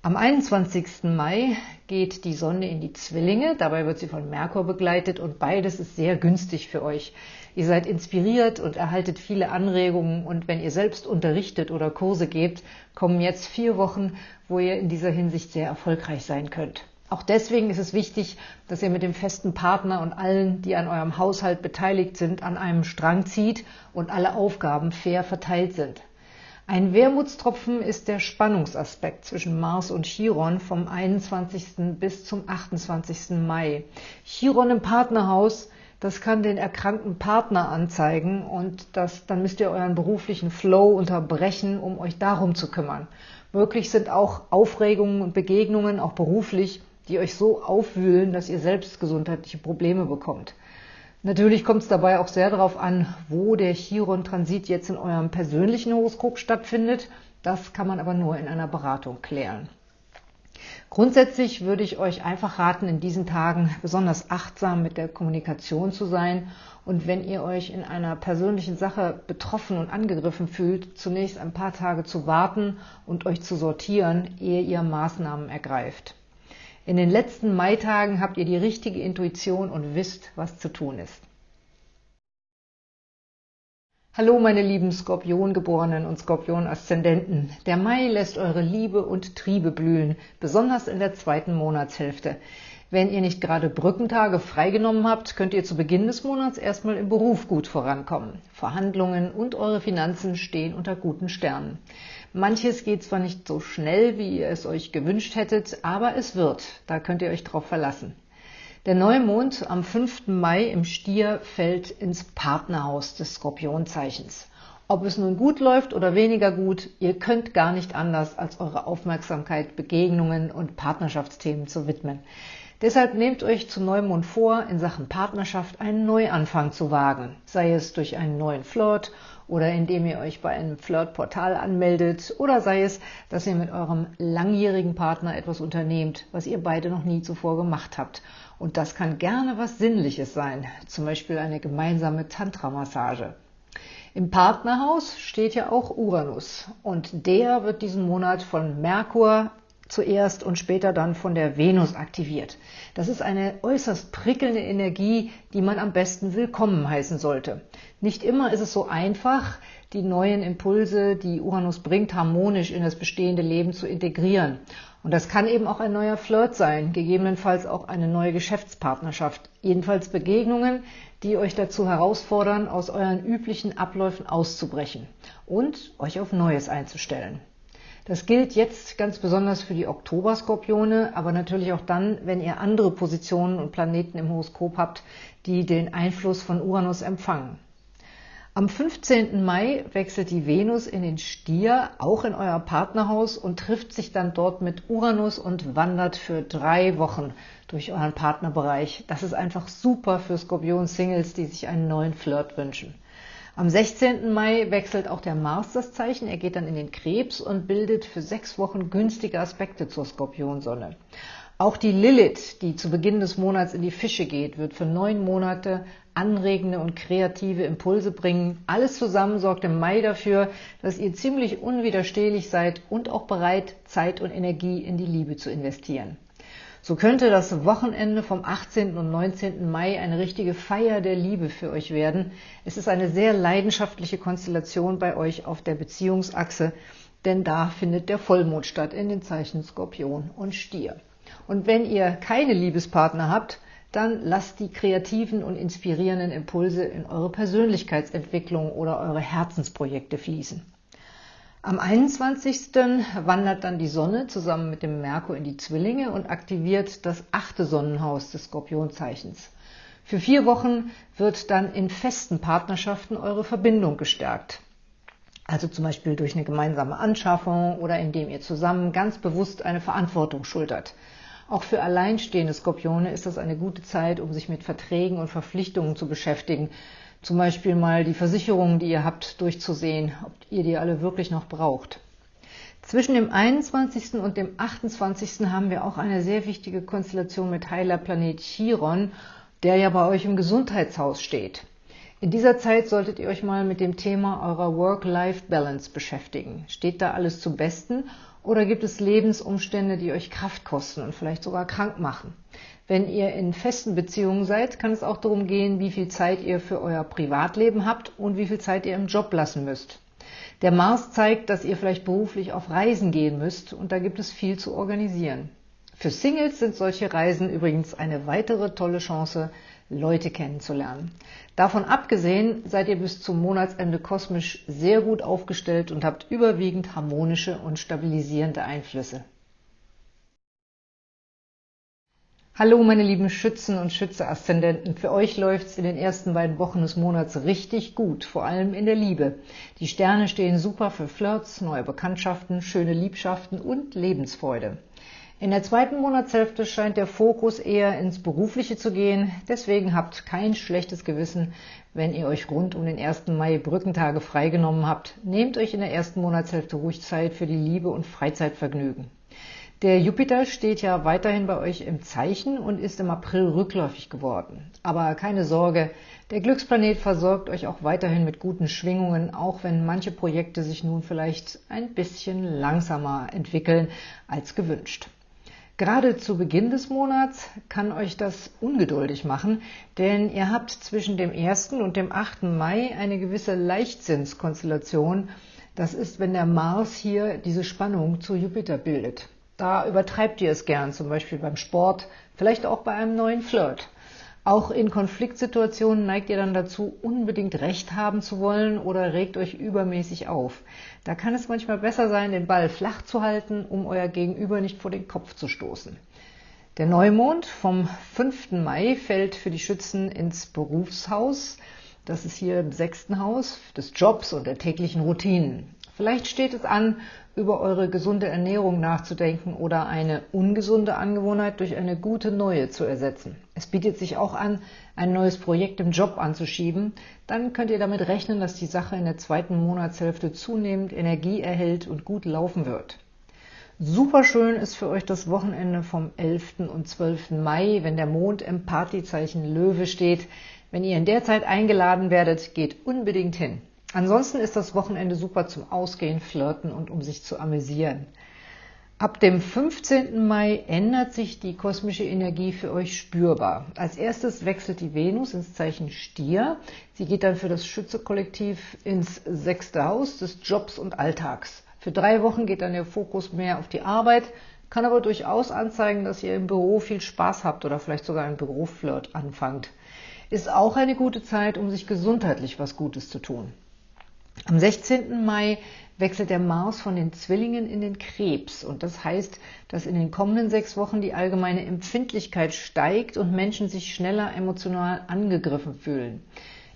Am 21. Mai geht die Sonne in die Zwillinge, dabei wird sie von Merkur begleitet und beides ist sehr günstig für euch. Ihr seid inspiriert und erhaltet viele Anregungen und wenn ihr selbst unterrichtet oder Kurse gebt, kommen jetzt vier Wochen, wo ihr in dieser Hinsicht sehr erfolgreich sein könnt. Auch deswegen ist es wichtig, dass ihr mit dem festen Partner und allen, die an eurem Haushalt beteiligt sind, an einem Strang zieht und alle Aufgaben fair verteilt sind. Ein Wermutstropfen ist der Spannungsaspekt zwischen Mars und Chiron vom 21. bis zum 28. Mai. Chiron im Partnerhaus, das kann den erkrankten Partner anzeigen und das, dann müsst ihr euren beruflichen Flow unterbrechen, um euch darum zu kümmern. Möglich sind auch Aufregungen und Begegnungen, auch beruflich, die euch so aufwühlen, dass ihr selbst gesundheitliche Probleme bekommt. Natürlich kommt es dabei auch sehr darauf an, wo der Chiron-Transit jetzt in eurem persönlichen Horoskop stattfindet. Das kann man aber nur in einer Beratung klären. Grundsätzlich würde ich euch einfach raten, in diesen Tagen besonders achtsam mit der Kommunikation zu sein und wenn ihr euch in einer persönlichen Sache betroffen und angegriffen fühlt, zunächst ein paar Tage zu warten und euch zu sortieren, ehe ihr Maßnahmen ergreift. In den letzten Maitagen habt ihr die richtige Intuition und wisst, was zu tun ist. Hallo meine lieben Skorpiongeborenen und Skorpion-Aszendenten. Der Mai lässt eure Liebe und Triebe blühen, besonders in der zweiten Monatshälfte. Wenn ihr nicht gerade Brückentage freigenommen habt, könnt ihr zu Beginn des Monats erstmal im Beruf gut vorankommen. Verhandlungen und eure Finanzen stehen unter guten Sternen. Manches geht zwar nicht so schnell, wie ihr es euch gewünscht hättet, aber es wird. Da könnt ihr euch drauf verlassen. Der Neumond am 5. Mai im Stier fällt ins Partnerhaus des Skorpionzeichens. Ob es nun gut läuft oder weniger gut, ihr könnt gar nicht anders, als eure Aufmerksamkeit Begegnungen und Partnerschaftsthemen zu widmen. Deshalb nehmt euch zu Neumond vor, in Sachen Partnerschaft einen Neuanfang zu wagen, sei es durch einen neuen Flirt oder indem ihr euch bei einem Flirtportal anmeldet oder sei es, dass ihr mit eurem langjährigen Partner etwas unternehmt, was ihr beide noch nie zuvor gemacht habt. Und das kann gerne was Sinnliches sein, zum Beispiel eine gemeinsame Tantra-Massage. Im Partnerhaus steht ja auch Uranus und der wird diesen Monat von Merkur zuerst und später dann von der Venus aktiviert. Das ist eine äußerst prickelnde Energie, die man am besten willkommen heißen sollte. Nicht immer ist es so einfach, die neuen Impulse, die Uranus bringt, harmonisch in das bestehende Leben zu integrieren. Und das kann eben auch ein neuer Flirt sein, gegebenenfalls auch eine neue Geschäftspartnerschaft, jedenfalls Begegnungen, die euch dazu herausfordern, aus euren üblichen Abläufen auszubrechen und euch auf Neues einzustellen. Das gilt jetzt ganz besonders für die Oktoberskorpione, aber natürlich auch dann, wenn ihr andere Positionen und Planeten im Horoskop habt, die den Einfluss von Uranus empfangen. Am 15. Mai wechselt die Venus in den Stier, auch in euer Partnerhaus und trifft sich dann dort mit Uranus und wandert für drei Wochen durch euren Partnerbereich. Das ist einfach super für Skorpion-Singles, die sich einen neuen Flirt wünschen. Am 16. Mai wechselt auch der Mars das Zeichen. Er geht dann in den Krebs und bildet für sechs Wochen günstige Aspekte zur Skorpionsonne. Auch die Lilith, die zu Beginn des Monats in die Fische geht, wird für neun Monate anregende und kreative Impulse bringen. Alles zusammen sorgt im Mai dafür, dass ihr ziemlich unwiderstehlich seid und auch bereit, Zeit und Energie in die Liebe zu investieren. So könnte das Wochenende vom 18. und 19. Mai eine richtige Feier der Liebe für euch werden. Es ist eine sehr leidenschaftliche Konstellation bei euch auf der Beziehungsachse, denn da findet der Vollmond statt in den Zeichen Skorpion und Stier. Und wenn ihr keine Liebespartner habt, dann lasst die kreativen und inspirierenden Impulse in eure Persönlichkeitsentwicklung oder eure Herzensprojekte fließen. Am 21. wandert dann die Sonne zusammen mit dem Merkur in die Zwillinge und aktiviert das achte Sonnenhaus des Skorpionzeichens. Für vier Wochen wird dann in festen Partnerschaften eure Verbindung gestärkt. Also zum Beispiel durch eine gemeinsame Anschaffung oder indem ihr zusammen ganz bewusst eine Verantwortung schultert. Auch für alleinstehende Skorpione ist das eine gute Zeit, um sich mit Verträgen und Verpflichtungen zu beschäftigen. Zum Beispiel mal die Versicherungen, die ihr habt, durchzusehen, ob ihr die alle wirklich noch braucht. Zwischen dem 21. und dem 28. haben wir auch eine sehr wichtige Konstellation mit Heilerplanet Chiron, der ja bei euch im Gesundheitshaus steht. In dieser Zeit solltet ihr euch mal mit dem Thema eurer Work-Life-Balance beschäftigen. Steht da alles zum Besten oder gibt es Lebensumstände, die euch Kraft kosten und vielleicht sogar krank machen? Wenn ihr in festen Beziehungen seid, kann es auch darum gehen, wie viel Zeit ihr für euer Privatleben habt und wie viel Zeit ihr im Job lassen müsst. Der Mars zeigt, dass ihr vielleicht beruflich auf Reisen gehen müsst und da gibt es viel zu organisieren. Für Singles sind solche Reisen übrigens eine weitere tolle Chance, Leute kennenzulernen. Davon abgesehen seid ihr bis zum Monatsende kosmisch sehr gut aufgestellt und habt überwiegend harmonische und stabilisierende Einflüsse. Hallo meine lieben Schützen und Schütze-Aszendenten. Für euch läuft's in den ersten beiden Wochen des Monats richtig gut, vor allem in der Liebe. Die Sterne stehen super für Flirts, neue Bekanntschaften, schöne Liebschaften und Lebensfreude. In der zweiten Monatshälfte scheint der Fokus eher ins Berufliche zu gehen. Deswegen habt kein schlechtes Gewissen, wenn ihr euch rund um den 1. Mai Brückentage freigenommen habt. Nehmt euch in der ersten Monatshälfte ruhig Zeit für die Liebe und Freizeitvergnügen. Der Jupiter steht ja weiterhin bei euch im Zeichen und ist im April rückläufig geworden. Aber keine Sorge, der Glücksplanet versorgt euch auch weiterhin mit guten Schwingungen, auch wenn manche Projekte sich nun vielleicht ein bisschen langsamer entwickeln als gewünscht. Gerade zu Beginn des Monats kann euch das ungeduldig machen, denn ihr habt zwischen dem 1. und dem 8. Mai eine gewisse Leichtsinnskonstellation. Das ist, wenn der Mars hier diese Spannung zu Jupiter bildet. Da übertreibt ihr es gern, zum Beispiel beim Sport, vielleicht auch bei einem neuen Flirt. Auch in Konfliktsituationen neigt ihr dann dazu, unbedingt Recht haben zu wollen oder regt euch übermäßig auf. Da kann es manchmal besser sein, den Ball flach zu halten, um euer Gegenüber nicht vor den Kopf zu stoßen. Der Neumond vom 5. Mai fällt für die Schützen ins Berufshaus. Das ist hier im sechsten Haus des Jobs und der täglichen Routinen. Vielleicht steht es an, über eure gesunde Ernährung nachzudenken oder eine ungesunde Angewohnheit durch eine gute neue zu ersetzen. Es bietet sich auch an, ein neues Projekt im Job anzuschieben. Dann könnt ihr damit rechnen, dass die Sache in der zweiten Monatshälfte zunehmend Energie erhält und gut laufen wird. Super schön ist für euch das Wochenende vom 11. und 12. Mai, wenn der Mond im Partyzeichen Löwe steht. Wenn ihr in der Zeit eingeladen werdet, geht unbedingt hin. Ansonsten ist das Wochenende super zum Ausgehen, Flirten und um sich zu amüsieren. Ab dem 15. Mai ändert sich die kosmische Energie für euch spürbar. Als erstes wechselt die Venus ins Zeichen Stier. Sie geht dann für das Schütze-Kollektiv ins sechste Haus des Jobs und Alltags. Für drei Wochen geht dann der Fokus mehr auf die Arbeit, kann aber durchaus anzeigen, dass ihr im Büro viel Spaß habt oder vielleicht sogar einen Büroflirt anfangt. Ist auch eine gute Zeit, um sich gesundheitlich was Gutes zu tun. Am 16. Mai wechselt der Mars von den Zwillingen in den Krebs und das heißt, dass in den kommenden sechs Wochen die allgemeine Empfindlichkeit steigt und Menschen sich schneller emotional angegriffen fühlen.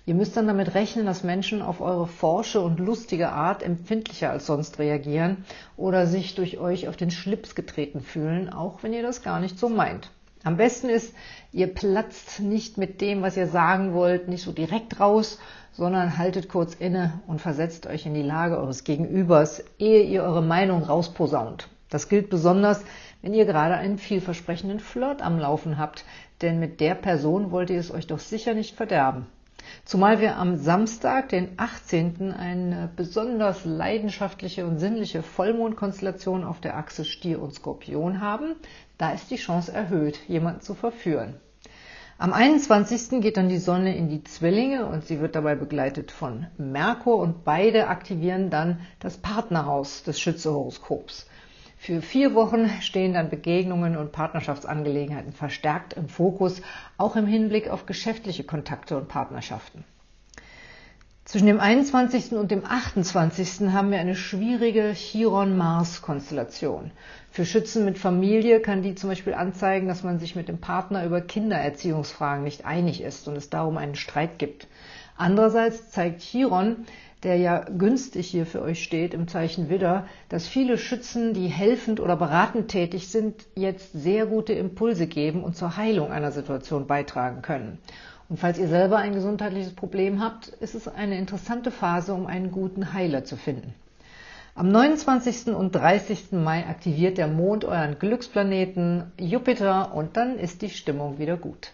Ihr müsst dann damit rechnen, dass Menschen auf eure forsche und lustige Art empfindlicher als sonst reagieren oder sich durch euch auf den Schlips getreten fühlen, auch wenn ihr das gar nicht so meint. Am besten ist, ihr platzt nicht mit dem, was ihr sagen wollt, nicht so direkt raus, sondern haltet kurz inne und versetzt euch in die Lage eures Gegenübers, ehe ihr eure Meinung rausposaunt. Das gilt besonders, wenn ihr gerade einen vielversprechenden Flirt am Laufen habt, denn mit der Person wollt ihr es euch doch sicher nicht verderben. Zumal wir am Samstag, den 18., eine besonders leidenschaftliche und sinnliche Vollmondkonstellation auf der Achse Stier und Skorpion haben, da ist die Chance erhöht, jemanden zu verführen. Am 21. geht dann die Sonne in die Zwillinge und sie wird dabei begleitet von Merkur und beide aktivieren dann das Partnerhaus des Schützehoroskops. Für vier Wochen stehen dann Begegnungen und Partnerschaftsangelegenheiten verstärkt im Fokus, auch im Hinblick auf geschäftliche Kontakte und Partnerschaften. Zwischen dem 21. und dem 28. haben wir eine schwierige Chiron-Mars-Konstellation. Für Schützen mit Familie kann die zum Beispiel anzeigen, dass man sich mit dem Partner über Kindererziehungsfragen nicht einig ist und es darum einen Streit gibt. Andererseits zeigt Chiron, der ja günstig hier für euch steht im Zeichen Widder, dass viele Schützen, die helfend oder beratend tätig sind, jetzt sehr gute Impulse geben und zur Heilung einer Situation beitragen können. Und falls ihr selber ein gesundheitliches Problem habt, ist es eine interessante Phase, um einen guten Heiler zu finden. Am 29. und 30. Mai aktiviert der Mond euren Glücksplaneten Jupiter und dann ist die Stimmung wieder gut.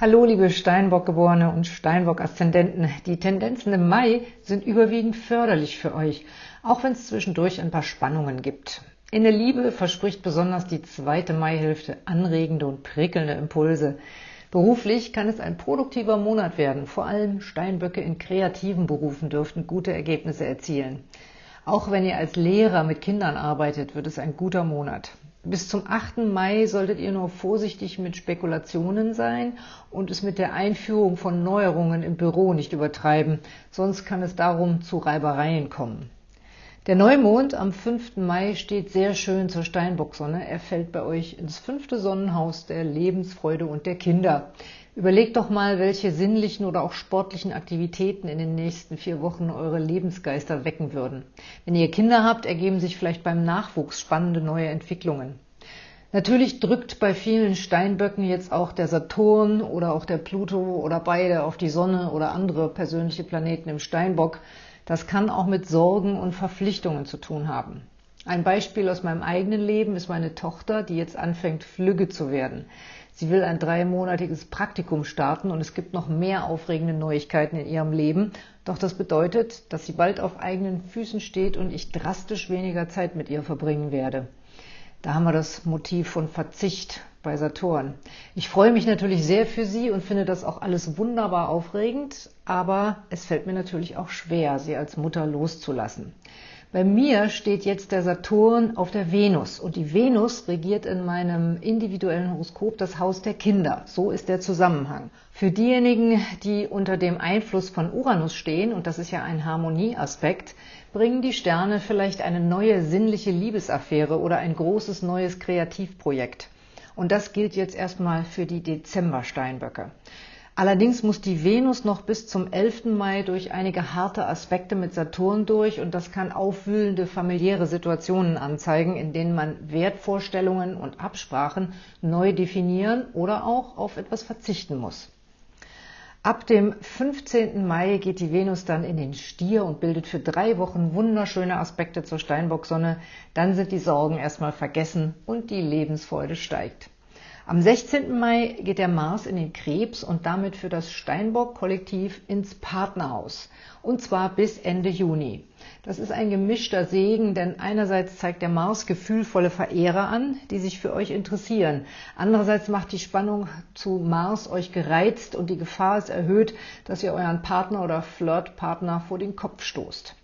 Hallo, liebe Steinbock-Geborene und Steinbock-Aszendenten. Die Tendenzen im Mai sind überwiegend förderlich für euch, auch wenn es zwischendurch ein paar Spannungen gibt. In der Liebe verspricht besonders die zweite Maihälfte anregende und prickelnde Impulse. Beruflich kann es ein produktiver Monat werden. Vor allem Steinböcke in kreativen Berufen dürften gute Ergebnisse erzielen. Auch wenn ihr als Lehrer mit Kindern arbeitet, wird es ein guter Monat. Bis zum 8. Mai solltet ihr nur vorsichtig mit Spekulationen sein und es mit der Einführung von Neuerungen im Büro nicht übertreiben, sonst kann es darum zu Reibereien kommen. Der Neumond am 5. Mai steht sehr schön zur Steinbocksonne. Er fällt bei euch ins fünfte Sonnenhaus der Lebensfreude und der Kinder. Überlegt doch mal, welche sinnlichen oder auch sportlichen Aktivitäten in den nächsten vier Wochen eure Lebensgeister wecken würden. Wenn ihr Kinder habt, ergeben sich vielleicht beim Nachwuchs spannende neue Entwicklungen. Natürlich drückt bei vielen Steinböcken jetzt auch der Saturn oder auch der Pluto oder beide auf die Sonne oder andere persönliche Planeten im Steinbock. Das kann auch mit Sorgen und Verpflichtungen zu tun haben. Ein Beispiel aus meinem eigenen Leben ist meine Tochter, die jetzt anfängt, flügge zu werden. Sie will ein dreimonatiges Praktikum starten und es gibt noch mehr aufregende Neuigkeiten in ihrem Leben. Doch das bedeutet, dass sie bald auf eigenen Füßen steht und ich drastisch weniger Zeit mit ihr verbringen werde. Da haben wir das Motiv von Verzicht bei Saturn. Ich freue mich natürlich sehr für sie und finde das auch alles wunderbar aufregend, aber es fällt mir natürlich auch schwer, sie als Mutter loszulassen. Bei mir steht jetzt der Saturn auf der Venus und die Venus regiert in meinem individuellen Horoskop das Haus der Kinder. So ist der Zusammenhang. Für diejenigen, die unter dem Einfluss von Uranus stehen, und das ist ja ein Harmonieaspekt, bringen die Sterne vielleicht eine neue sinnliche Liebesaffäre oder ein großes neues Kreativprojekt. Und das gilt jetzt erstmal für die Dezember-Steinböcke. Allerdings muss die Venus noch bis zum 11. Mai durch einige harte Aspekte mit Saturn durch und das kann aufwühlende familiäre Situationen anzeigen, in denen man Wertvorstellungen und Absprachen neu definieren oder auch auf etwas verzichten muss. Ab dem 15. Mai geht die Venus dann in den Stier und bildet für drei Wochen wunderschöne Aspekte zur Steinbocksonne. Dann sind die Sorgen erstmal vergessen und die Lebensfreude steigt. Am 16. Mai geht der Mars in den Krebs und damit für das Steinbock-Kollektiv ins Partnerhaus. Und zwar bis Ende Juni. Das ist ein gemischter Segen, denn einerseits zeigt der Mars gefühlvolle Verehrer an, die sich für euch interessieren. Andererseits macht die Spannung zu Mars euch gereizt und die Gefahr ist erhöht, dass ihr euren Partner oder Flirtpartner vor den Kopf stoßt.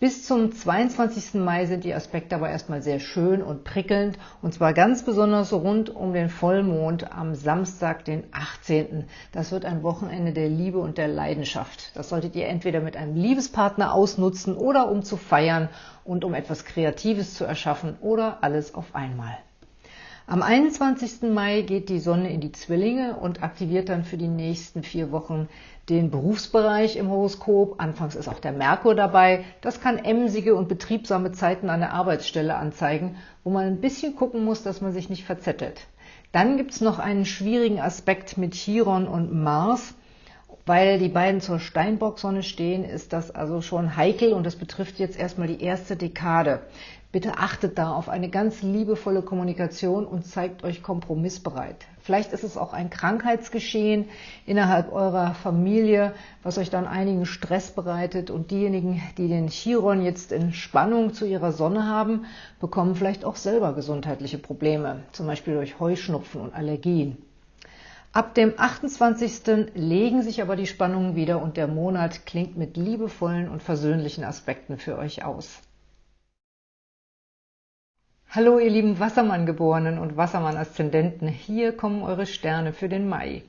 Bis zum 22. Mai sind die Aspekte aber erstmal sehr schön und prickelnd und zwar ganz besonders rund um den Vollmond am Samstag, den 18. Das wird ein Wochenende der Liebe und der Leidenschaft. Das solltet ihr entweder mit einem Liebespartner ausnutzen oder um zu feiern und um etwas Kreatives zu erschaffen oder alles auf einmal. Am 21. Mai geht die Sonne in die Zwillinge und aktiviert dann für die nächsten vier Wochen den Berufsbereich im Horoskop. Anfangs ist auch der Merkur dabei. Das kann emsige und betriebsame Zeiten an der Arbeitsstelle anzeigen, wo man ein bisschen gucken muss, dass man sich nicht verzettelt. Dann gibt es noch einen schwierigen Aspekt mit Chiron und Mars Weil die beiden zur Steinbock-Sonne stehen, ist das also schon heikel und das betrifft jetzt erstmal die erste Dekade. Bitte achtet da auf eine ganz liebevolle Kommunikation und zeigt euch kompromissbereit. Vielleicht ist es auch ein Krankheitsgeschehen innerhalb eurer Familie, was euch dann einigen Stress bereitet und diejenigen, die den Chiron jetzt in Spannung zu ihrer Sonne haben, bekommen vielleicht auch selber gesundheitliche Probleme, zum Beispiel durch Heuschnupfen und Allergien. Ab dem 28. legen sich aber die Spannungen wieder und der Monat klingt mit liebevollen und versöhnlichen Aspekten für euch aus. Hallo ihr lieben Wassermann-Geborenen und Wassermann-Aszendenten, hier kommen eure Sterne für den Mai.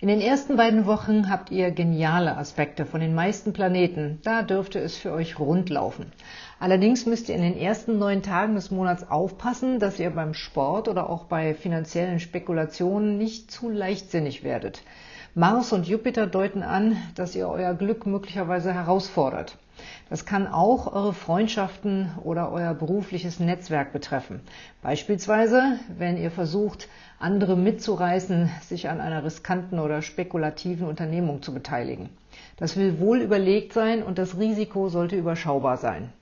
In den ersten beiden Wochen habt ihr geniale Aspekte von den meisten Planeten, da dürfte es für euch rund laufen. Allerdings müsst ihr in den ersten neun Tagen des Monats aufpassen, dass ihr beim Sport oder auch bei finanziellen Spekulationen nicht zu leichtsinnig werdet. Mars und Jupiter deuten an, dass ihr euer Glück möglicherweise herausfordert. Das kann auch eure Freundschaften oder euer berufliches Netzwerk betreffen. Beispielsweise, wenn ihr versucht, andere mitzureißen, sich an einer riskanten oder spekulativen Unternehmung zu beteiligen. Das will wohl überlegt sein und das Risiko sollte überschaubar sein.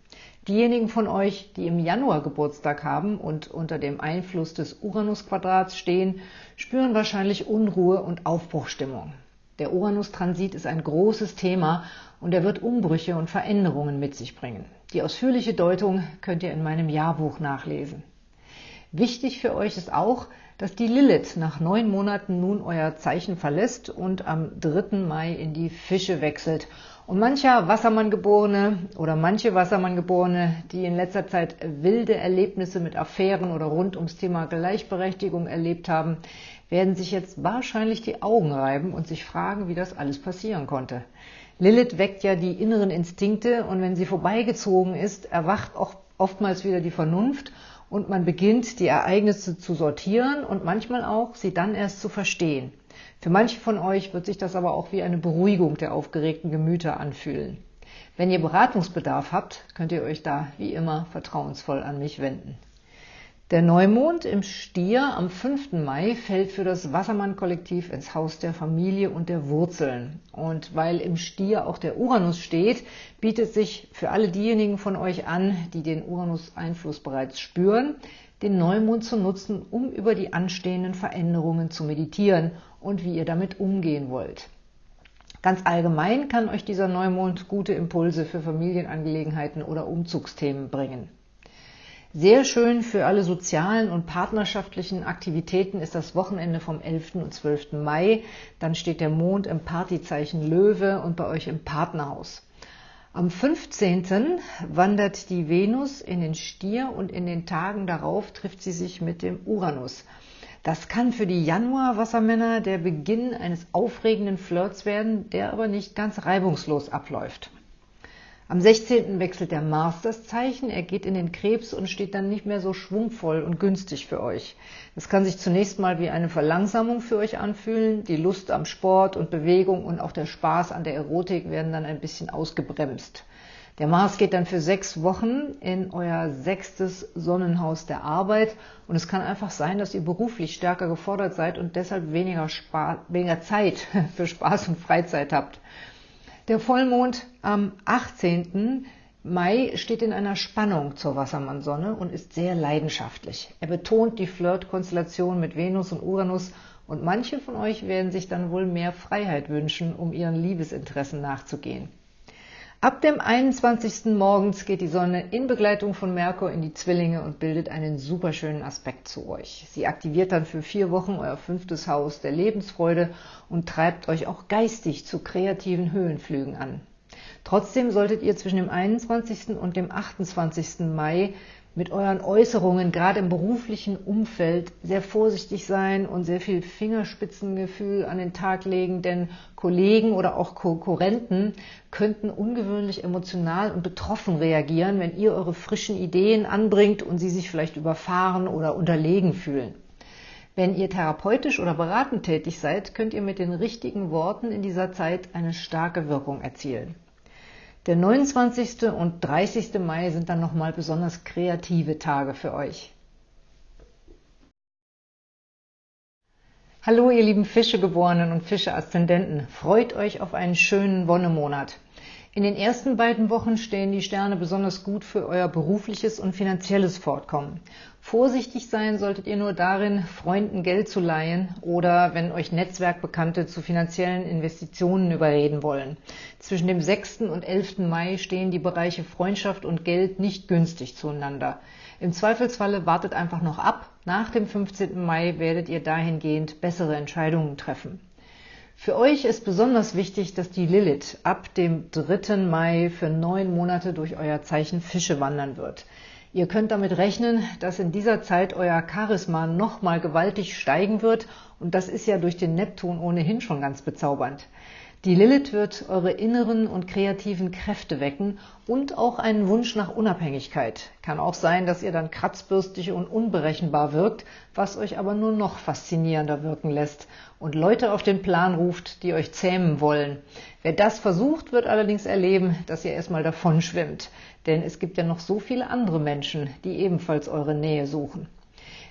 Diejenigen von euch, die im Januar Geburtstag haben und unter dem Einfluss des Uranus-Quadrats stehen, spüren wahrscheinlich Unruhe und Aufbruchstimmung. Der Uranus-Transit ist ein großes Thema und er wird Umbrüche und Veränderungen mit sich bringen. Die ausführliche Deutung könnt ihr in meinem Jahrbuch nachlesen. Wichtig für euch ist auch, dass die Lilith nach neun Monaten nun euer Zeichen verlässt und am 3. Mai in die Fische wechselt. Und mancher Wassermanngeborene oder manche Wassermanngeborene, die in letzter Zeit wilde Erlebnisse mit Affären oder rund ums Thema Gleichberechtigung erlebt haben, werden sich jetzt wahrscheinlich die Augen reiben und sich fragen, wie das alles passieren konnte. Lilith weckt ja die inneren Instinkte und wenn sie vorbeigezogen ist, erwacht auch oftmals wieder die Vernunft und man beginnt, die Ereignisse zu sortieren und manchmal auch, sie dann erst zu verstehen. Für manche von euch wird sich das aber auch wie eine Beruhigung der aufgeregten Gemüter anfühlen. Wenn ihr Beratungsbedarf habt, könnt ihr euch da wie immer vertrauensvoll an mich wenden. Der Neumond im Stier am 5. Mai fällt für das Wassermann-Kollektiv ins Haus der Familie und der Wurzeln. Und weil im Stier auch der Uranus steht, bietet sich für alle diejenigen von euch an, die den Uranus-Einfluss bereits spüren, den Neumond zu nutzen, um über die anstehenden Veränderungen zu meditieren und wie ihr damit umgehen wollt. Ganz allgemein kann euch dieser Neumond gute Impulse für Familienangelegenheiten oder Umzugsthemen bringen. Sehr schön für alle sozialen und partnerschaftlichen Aktivitäten ist das Wochenende vom 11. und 12. Mai. Dann steht der Mond im Partyzeichen Löwe und bei euch im Partnerhaus. Am 15. wandert die Venus in den Stier und in den Tagen darauf trifft sie sich mit dem Uranus. Das kann für die Januar-Wassermänner der Beginn eines aufregenden Flirts werden, der aber nicht ganz reibungslos abläuft. Am 16. wechselt der Mars das Zeichen, er geht in den Krebs und steht dann nicht mehr so schwungvoll und günstig für euch. Das kann sich zunächst mal wie eine Verlangsamung für euch anfühlen. Die Lust am Sport und Bewegung und auch der Spaß an der Erotik werden dann ein bisschen ausgebremst. Der Mars geht dann für sechs Wochen in euer sechstes Sonnenhaus der Arbeit und es kann einfach sein, dass ihr beruflich stärker gefordert seid und deshalb weniger, Spaß, weniger Zeit für Spaß und Freizeit habt. Der Vollmond am 18. Mai steht in einer Spannung zur Wassermannsonne und ist sehr leidenschaftlich. Er betont die Flirt-Konstellation mit Venus und Uranus und manche von euch werden sich dann wohl mehr Freiheit wünschen, um ihren Liebesinteressen nachzugehen. Ab dem 21. morgens geht die Sonne in Begleitung von Merkur in die Zwillinge und bildet einen superschönen Aspekt zu euch. Sie aktiviert dann für vier Wochen euer fünftes Haus der Lebensfreude und treibt euch auch geistig zu kreativen Höhenflügen an. Trotzdem solltet ihr zwischen dem 21. und dem 28. Mai mit euren Äußerungen, gerade im beruflichen Umfeld, sehr vorsichtig sein und sehr viel Fingerspitzengefühl an den Tag legen, denn Kollegen oder auch Konkurrenten könnten ungewöhnlich emotional und betroffen reagieren, wenn ihr eure frischen Ideen anbringt und sie sich vielleicht überfahren oder unterlegen fühlen. Wenn ihr therapeutisch oder beratend tätig seid, könnt ihr mit den richtigen Worten in dieser Zeit eine starke Wirkung erzielen. Der 29. und 30. Mai sind dann nochmal besonders kreative Tage für euch. Hallo ihr lieben Fischegeborenen und Fische-Aszendenten, freut euch auf einen schönen Wonnemonat. In den ersten beiden Wochen stehen die Sterne besonders gut für euer berufliches und finanzielles Fortkommen. Vorsichtig sein solltet ihr nur darin, Freunden Geld zu leihen oder wenn euch Netzwerkbekannte zu finanziellen Investitionen überreden wollen. Zwischen dem 6. und 11. Mai stehen die Bereiche Freundschaft und Geld nicht günstig zueinander. Im Zweifelsfalle wartet einfach noch ab. Nach dem 15. Mai werdet ihr dahingehend bessere Entscheidungen treffen. Für euch ist besonders wichtig, dass die Lilith ab dem 3. Mai für neun Monate durch euer Zeichen Fische wandern wird. Ihr könnt damit rechnen, dass in dieser Zeit euer Charisma nochmal gewaltig steigen wird und das ist ja durch den Neptun ohnehin schon ganz bezaubernd. Die Lilith wird eure inneren und kreativen Kräfte wecken und auch einen Wunsch nach Unabhängigkeit. Kann auch sein, dass ihr dann kratzbürstig und unberechenbar wirkt, was euch aber nur noch faszinierender wirken lässt und Leute auf den Plan ruft, die euch zähmen wollen. Wer das versucht, wird allerdings erleben, dass ihr erstmal davon schwimmt. Denn es gibt ja noch so viele andere Menschen, die ebenfalls eure Nähe suchen.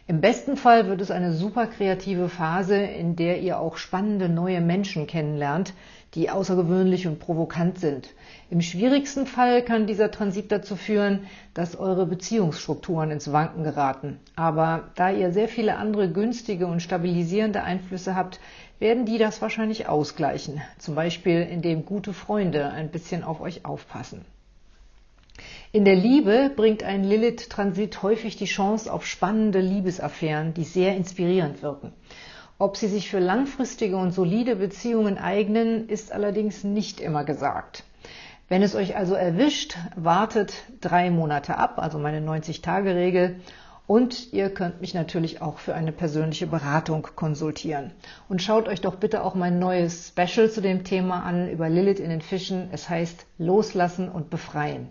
Im besten Fall wird es eine super kreative Phase, in der ihr auch spannende neue Menschen kennenlernt, die außergewöhnlich und provokant sind. Im schwierigsten Fall kann dieser Transit dazu führen, dass eure Beziehungsstrukturen ins Wanken geraten. Aber da ihr sehr viele andere günstige und stabilisierende Einflüsse habt, werden die das wahrscheinlich ausgleichen. Zum Beispiel, indem gute Freunde ein bisschen auf euch aufpassen. In der Liebe bringt ein Lilith-Transit häufig die Chance auf spannende Liebesaffären, die sehr inspirierend wirken. Ob sie sich für langfristige und solide Beziehungen eignen, ist allerdings nicht immer gesagt. Wenn es euch also erwischt, wartet drei Monate ab, also meine 90-Tage-Regel, und ihr könnt mich natürlich auch für eine persönliche Beratung konsultieren. Und schaut euch doch bitte auch mein neues Special zu dem Thema an über Lilith in den Fischen. Es heißt Loslassen und Befreien.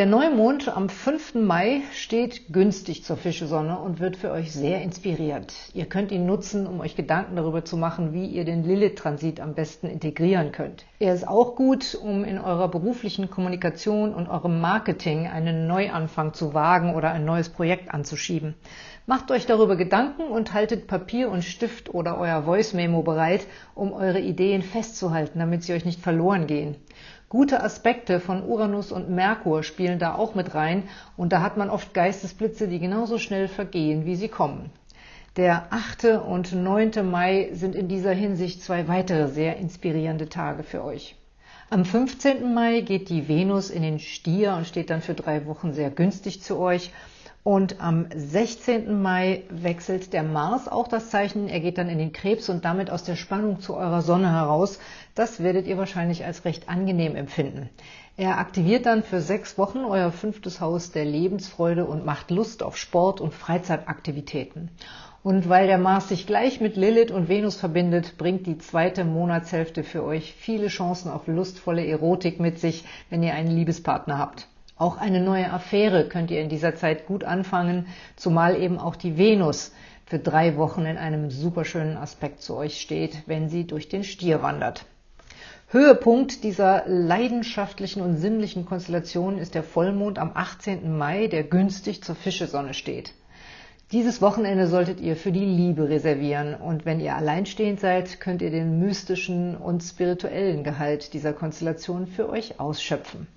Der Neumond am 5. Mai steht günstig zur Fischesonne und wird für euch sehr inspirierend. Ihr könnt ihn nutzen, um euch Gedanken darüber zu machen, wie ihr den Lilith-Transit am besten integrieren könnt. Er ist auch gut, um in eurer beruflichen Kommunikation und eurem Marketing einen Neuanfang zu wagen oder ein neues Projekt anzuschieben. Macht euch darüber Gedanken und haltet Papier und Stift oder euer Voice-Memo bereit, um eure Ideen festzuhalten, damit sie euch nicht verloren gehen. Gute Aspekte von Uranus und Merkur spielen da auch mit rein und da hat man oft Geistesblitze, die genauso schnell vergehen, wie sie kommen. Der 8. und 9. Mai sind in dieser Hinsicht zwei weitere sehr inspirierende Tage für euch. Am 15. Mai geht die Venus in den Stier und steht dann für drei Wochen sehr günstig zu euch. Und am 16. Mai wechselt der Mars auch das Zeichen. Er geht dann in den Krebs und damit aus der Spannung zu eurer Sonne heraus. Das werdet ihr wahrscheinlich als recht angenehm empfinden. Er aktiviert dann für sechs Wochen euer fünftes Haus der Lebensfreude und macht Lust auf Sport und Freizeitaktivitäten. Und weil der Mars sich gleich mit Lilith und Venus verbindet, bringt die zweite Monatshälfte für euch viele Chancen auf lustvolle Erotik mit sich, wenn ihr einen Liebespartner habt. Auch eine neue Affäre könnt ihr in dieser Zeit gut anfangen, zumal eben auch die Venus für drei Wochen in einem superschönen Aspekt zu euch steht, wenn sie durch den Stier wandert. Höhepunkt dieser leidenschaftlichen und sinnlichen Konstellation ist der Vollmond am 18. Mai, der günstig zur Fischesonne steht. Dieses Wochenende solltet ihr für die Liebe reservieren und wenn ihr alleinstehend seid, könnt ihr den mystischen und spirituellen Gehalt dieser Konstellation für euch ausschöpfen.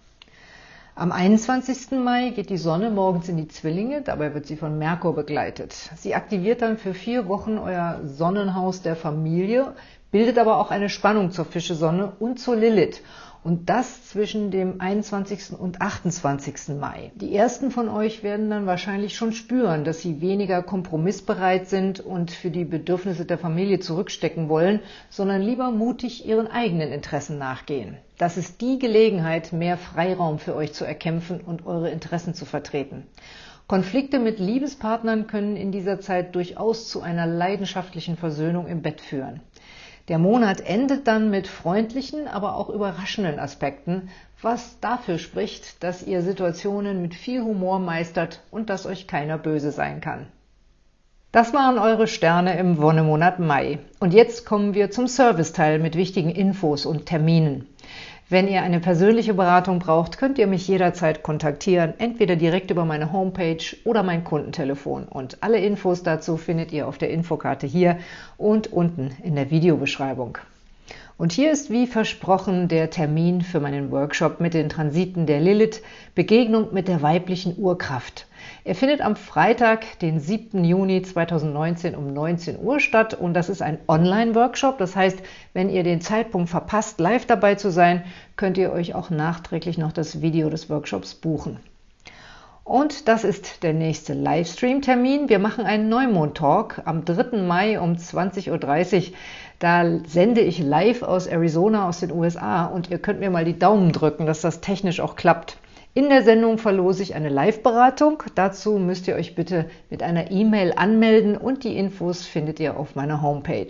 Am 21. Mai geht die Sonne morgens in die Zwillinge, dabei wird sie von Merkur begleitet. Sie aktiviert dann für vier Wochen euer Sonnenhaus der Familie, bildet aber auch eine Spannung zur Fischesonne und zur Lilith und das zwischen dem 21. und 28. Mai. Die ersten von euch werden dann wahrscheinlich schon spüren, dass sie weniger kompromissbereit sind und für die Bedürfnisse der Familie zurückstecken wollen, sondern lieber mutig ihren eigenen Interessen nachgehen. Das ist die Gelegenheit, mehr Freiraum für euch zu erkämpfen und eure Interessen zu vertreten. Konflikte mit Liebespartnern können in dieser Zeit durchaus zu einer leidenschaftlichen Versöhnung im Bett führen. Der Monat endet dann mit freundlichen, aber auch überraschenden Aspekten, was dafür spricht, dass ihr Situationen mit viel Humor meistert und dass euch keiner böse sein kann. Das waren eure Sterne im Wonnemonat Mai. Und jetzt kommen wir zum Serviceteil mit wichtigen Infos und Terminen. Wenn ihr eine persönliche Beratung braucht, könnt ihr mich jederzeit kontaktieren, entweder direkt über meine Homepage oder mein Kundentelefon. Und alle Infos dazu findet ihr auf der Infokarte hier und unten in der Videobeschreibung. Und hier ist wie versprochen der Termin für meinen Workshop mit den Transiten der Lilith, Begegnung mit der weiblichen Urkraft. Er findet am Freitag, den 7. Juni 2019 um 19 Uhr statt und das ist ein Online-Workshop. Das heißt, wenn ihr den Zeitpunkt verpasst, live dabei zu sein, könnt ihr euch auch nachträglich noch das Video des Workshops buchen. Und das ist der nächste Livestream-Termin. Wir machen einen Neumond-Talk am 3. Mai um 20.30 Uhr. Da sende ich live aus Arizona aus den USA und ihr könnt mir mal die Daumen drücken, dass das technisch auch klappt. In der Sendung verlose ich eine Live-Beratung. Dazu müsst ihr euch bitte mit einer E-Mail anmelden und die Infos findet ihr auf meiner Homepage.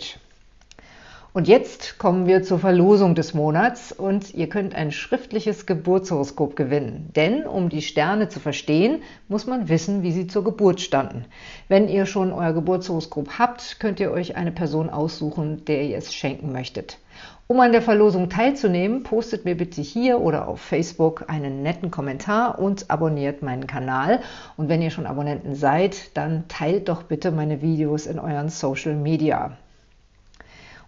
Und jetzt kommen wir zur Verlosung des Monats und ihr könnt ein schriftliches Geburtshoroskop gewinnen. Denn um die Sterne zu verstehen, muss man wissen, wie sie zur Geburt standen. Wenn ihr schon euer Geburtshoroskop habt, könnt ihr euch eine Person aussuchen, der ihr es schenken möchtet. Um an der Verlosung teilzunehmen, postet mir bitte hier oder auf Facebook einen netten Kommentar und abonniert meinen Kanal. Und wenn ihr schon Abonnenten seid, dann teilt doch bitte meine Videos in euren Social Media.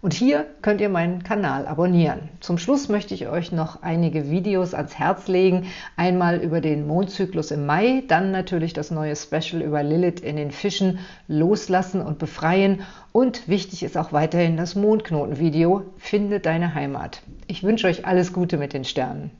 Und hier könnt ihr meinen Kanal abonnieren. Zum Schluss möchte ich euch noch einige Videos ans Herz legen. Einmal über den Mondzyklus im Mai, dann natürlich das neue Special über Lilith in den Fischen, Loslassen und Befreien. Und wichtig ist auch weiterhin das Mondknoten-Video, Finde deine Heimat. Ich wünsche euch alles Gute mit den Sternen.